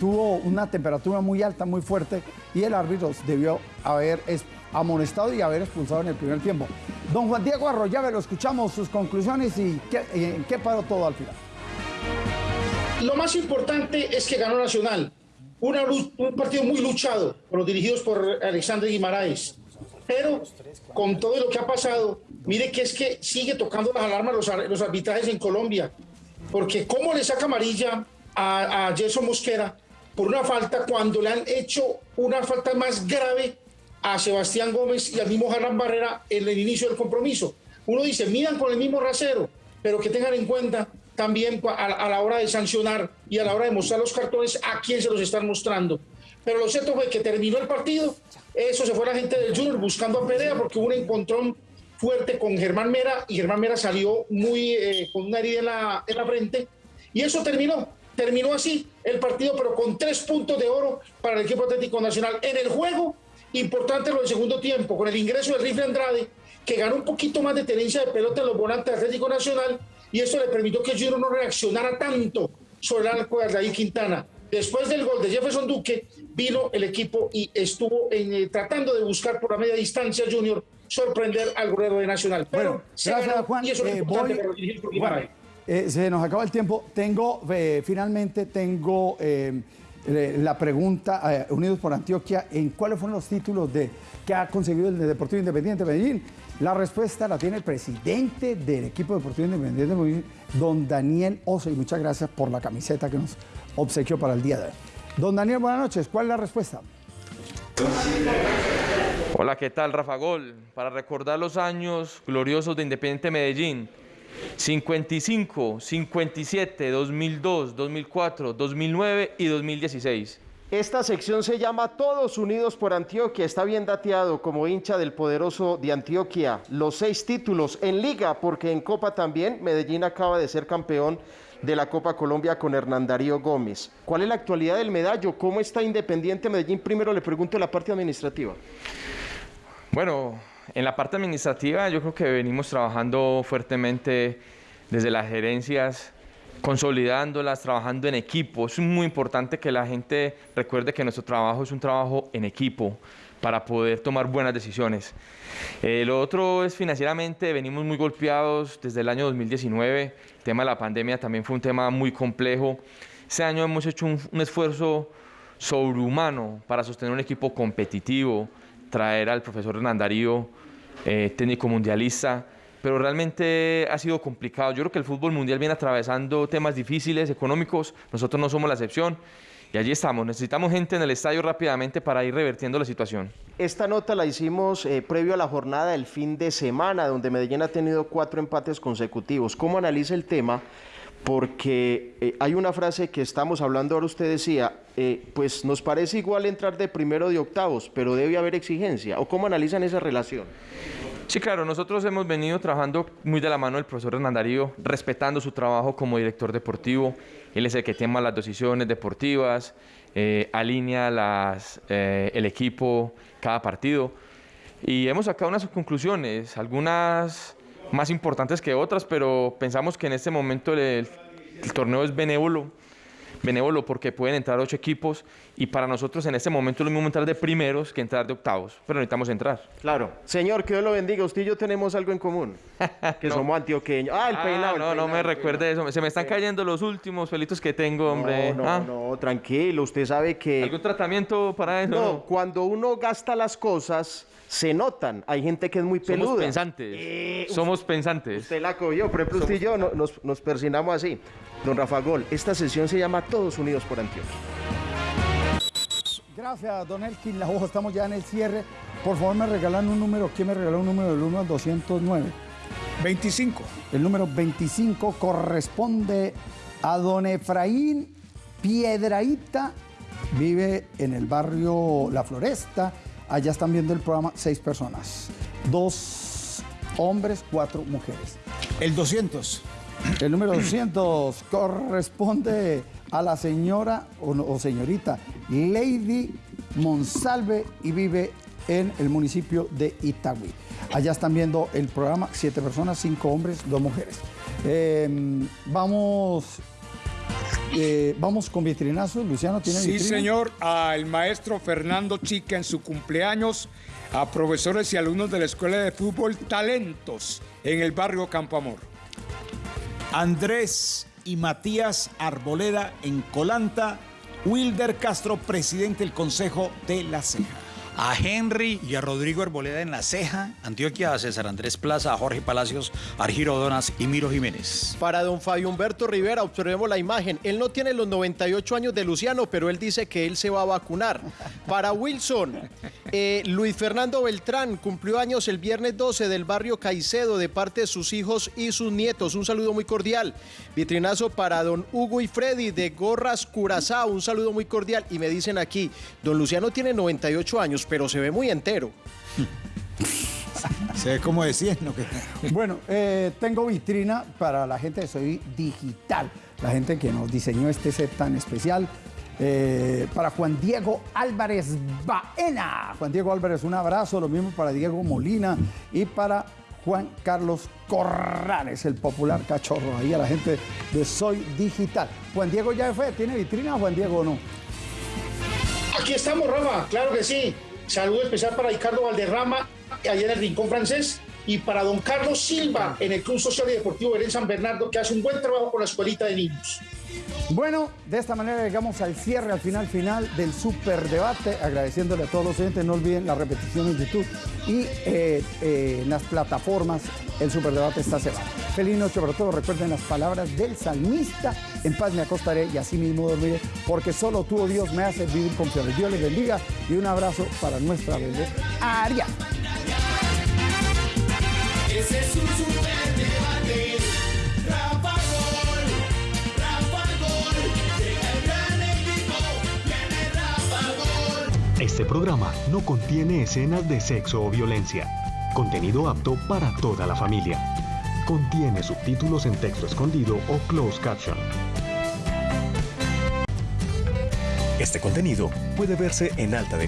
tuvo una temperatura muy alta, muy fuerte y el árbitro debió haber es- amonestado y haber expulsado en el primer tiempo. Don Juan Diego Arroyave, lo escuchamos, sus conclusiones y en qué paró todo al final. Lo más importante es que ganó Nacional. Una un partido muy luchado por los dirigidos por Alexandre Guimaraes. Pero con todo lo que ha pasado, mire que es que sigue tocando las alarmas los, los arbitrajes en Colombia. Porque cómo le saca amarilla a, a Mosquera por una falta cuando le han hecho una falta más grave a Sebastián Gómez y al mismo Harlan Barrera en el inicio del compromiso. Uno dice, miran con el mismo rasero, pero que tengan en cuenta también a la hora de sancionar y a la hora de mostrar los cartones a quién se los están mostrando. Pero lo cierto fue que terminó el partido, eso se fue la gente del Junior buscando a Perea porque hubo un encontrón fuerte con Germán Mera y Germán Mera salió muy eh, con una herida en la, en la frente y eso terminó. Terminó así el partido, pero con tres puntos de oro para el equipo Atlético Nacional. En el juego, importante lo del segundo tiempo, con el ingreso del Rifle Andrade, que ganó un poquito más de tenencia de pelota en los volantes de Atlético Nacional, y eso le permitió que Junior no reaccionara tanto sobre el arco de Aldair Quintana. Después del gol de Jefferson Duque, vino el equipo y estuvo en, eh, tratando de buscar por la media distancia Junior sorprender al golero de Nacional. Pero se Gracias, ganó, Juan. y eso es Eh, voy- Bueno, eh, se nos acaba el tiempo. Tengo, eh, finalmente, tengo eh, la pregunta, Unidos por Antioquia, ¿en cuáles fueron los títulos de, que ha conseguido el Deportivo Independiente de Medellín? La respuesta la tiene el presidente del equipo Deportivo Independiente de Medellín, don Daniel Oso, y muchas gracias por la camiseta que nos obsequió para el día de hoy. Don Daniel, buenas noches. ¿Cuál es la respuesta? Hola, ¿qué tal, Rafa Gol? Para recordar los años gloriosos de Independiente Medellín. 55, 57, 2002, 2004, 2009 y 2016. Esta sección se llama Todos Unidos por Antioquia. Está bien dateado como hincha del poderoso de Antioquia. Los seis títulos en liga, porque en Copa también Medellín acaba de ser campeón de la Copa Colombia con Hernán Darío Gómez. ¿Cuál es la actualidad del medallo? ¿Cómo está Independiente Medellín? Primero le pregunto la parte administrativa. Bueno, en la parte administrativa yo creo que venimos trabajando fuertemente desde las gerencias, consolidándolas, trabajando en equipo. Es muy importante que la gente recuerde que nuestro trabajo es un trabajo en equipo para poder tomar buenas decisiones. Eh, lo otro es financieramente, venimos muy golpeados desde el año 2019. El tema de la pandemia también fue un tema muy complejo. Este año hemos hecho un, un esfuerzo sobrehumano para sostener un equipo competitivo, traer al profesor Hernán Darío, eh, técnico mundialista, pero realmente ha sido complicado. Yo creo que el fútbol mundial viene atravesando temas difíciles, económicos, nosotros no somos la excepción y allí estamos. Necesitamos gente en el estadio rápidamente para ir revertiendo la situación. Esta nota la hicimos eh, previo a la jornada del fin de semana, donde Medellín ha tenido cuatro empates consecutivos. ¿Cómo analiza el tema? Porque eh, hay una frase que estamos hablando ahora, usted decía, eh, pues nos parece igual entrar de primero de octavos, pero debe haber exigencia. ¿O cómo analizan esa relación? Sí, claro, nosotros hemos venido trabajando muy de la mano del profesor Hernán Darío, respetando su trabajo como director deportivo. Él es el que toma las decisiones deportivas, eh, alinea eh, el equipo cada partido. Y hemos sacado unas conclusiones, algunas más importantes que otras, pero pensamos que en este momento el, el torneo es benévolo benévolo porque pueden entrar ocho equipos y para nosotros en este momento es lo mismo entrar de primeros que entrar de octavos, pero necesitamos entrar. Claro. Señor, que Dios lo bendiga. Usted y yo tenemos algo en común, (laughs) que somos antioqueños. Ah, el Ah, peinado. el no, no peinado, me el recuerde eso. Se me están cayendo los últimos pelitos que tengo, hombre. No, no, Ah, no, tranquilo. Usted sabe que... ¿Algún tratamiento para eso? No, No, cuando uno gasta las cosas, se notan. Hay gente que es muy peluda. Somos pensantes. Eh, Somos pensantes. Usted la cogió. Por ejemplo, usted y yo no- nos, nos persinamos así. Don Rafa Gol, esta sesión se llama Todos Unidos por Antioquia. Gracias, don Elkin La Hoja. Estamos ya en el cierre. Por favor, me regalan un número. ¿Quién me regaló un número del 1 al 209? 25. El número 25 corresponde a don Efraín Piedraíta. Vive en el barrio La Floresta. Allá están viendo el programa seis personas. Dos hombres, cuatro mujeres. El 200. El número 200 (clears throat) corresponde a la señora o, señorita Lady Monsalve y vive en el municipio de Itagüí. Allá están viendo el programa, siete personas, cinco hombres, dos mujeres. Eh, vamos, eh, vamos con vitrinazos. Luciano, ¿tiene Sí, vitrina? señor, al maestro Fernando Chica en su cumpleaños, a profesores y alumnos de la Escuela de Fútbol Talentos en el barrio Campo Amor. Andrés y Matías Arboleda en Colanta. Wilder Castro, presidente del Consejo de la Ceja. A Henry y a Rodrigo Arboleda en La Ceja, Antioquia, a César Andrés Plaza, a Jorge Palacios, a Argiro Donas y Miro Jiménez. Para don Fabio Humberto Rivera, observemos la imagen. Él no tiene los 98 años de Luciano, pero él dice que él se va a vacunar. Para Wilson, eh, Luis Fernando Beltrán cumplió años el viernes 12 del barrio Caicedo de parte de sus hijos y sus nietos. Un saludo muy cordial. Vitrinazo para don Hugo y Freddy de Gorras Curazao. Un saludo muy cordial. Y me dicen aquí, don Luciano tiene 98 años, pero se ve muy entero. Se ve como decían, ¿no? Que- Bueno, eh, tengo vitrina para la gente de Soy Digital, la gente que nos diseñó este set tan especial. Eh, para Juan Diego Álvarez Baena. Juan Diego Álvarez, un abrazo. Lo mismo para Diego Molina y para Juan Carlos Corrales, el popular cachorro. Ahí a la gente de Soy Digital. Juan Diego ya fue. ¿Tiene vitrina Juan Diego o no? Aquí estamos, Rafa, claro que sí. Saludo especial para Ricardo Valderrama, allá en el Rincón Francés, y para don Carlos Silva, en el Club Social y Deportivo Belén San Bernardo, que hace un buen trabajo con la escuelita de niños. Bueno, de esta manera llegamos al cierre, al final final del super debate, agradeciéndole a todos los oyentes, no olviden la repetición en YouTube y eh, eh, en las plataformas, el super debate esta semana. Feliz noche para todos, recuerden las palabras del salmista, en paz me acostaré y así mismo dormiré, porque solo tú, oh Dios, me haces vivir confiable. Dios les bendiga y un abrazo para nuestra bebé Aria. Ese es un Este programa no contiene escenas de sexo o violencia. Contenido apto para toda la familia. Contiene subtítulos en texto escondido o closed caption. Este contenido puede verse en alta definición.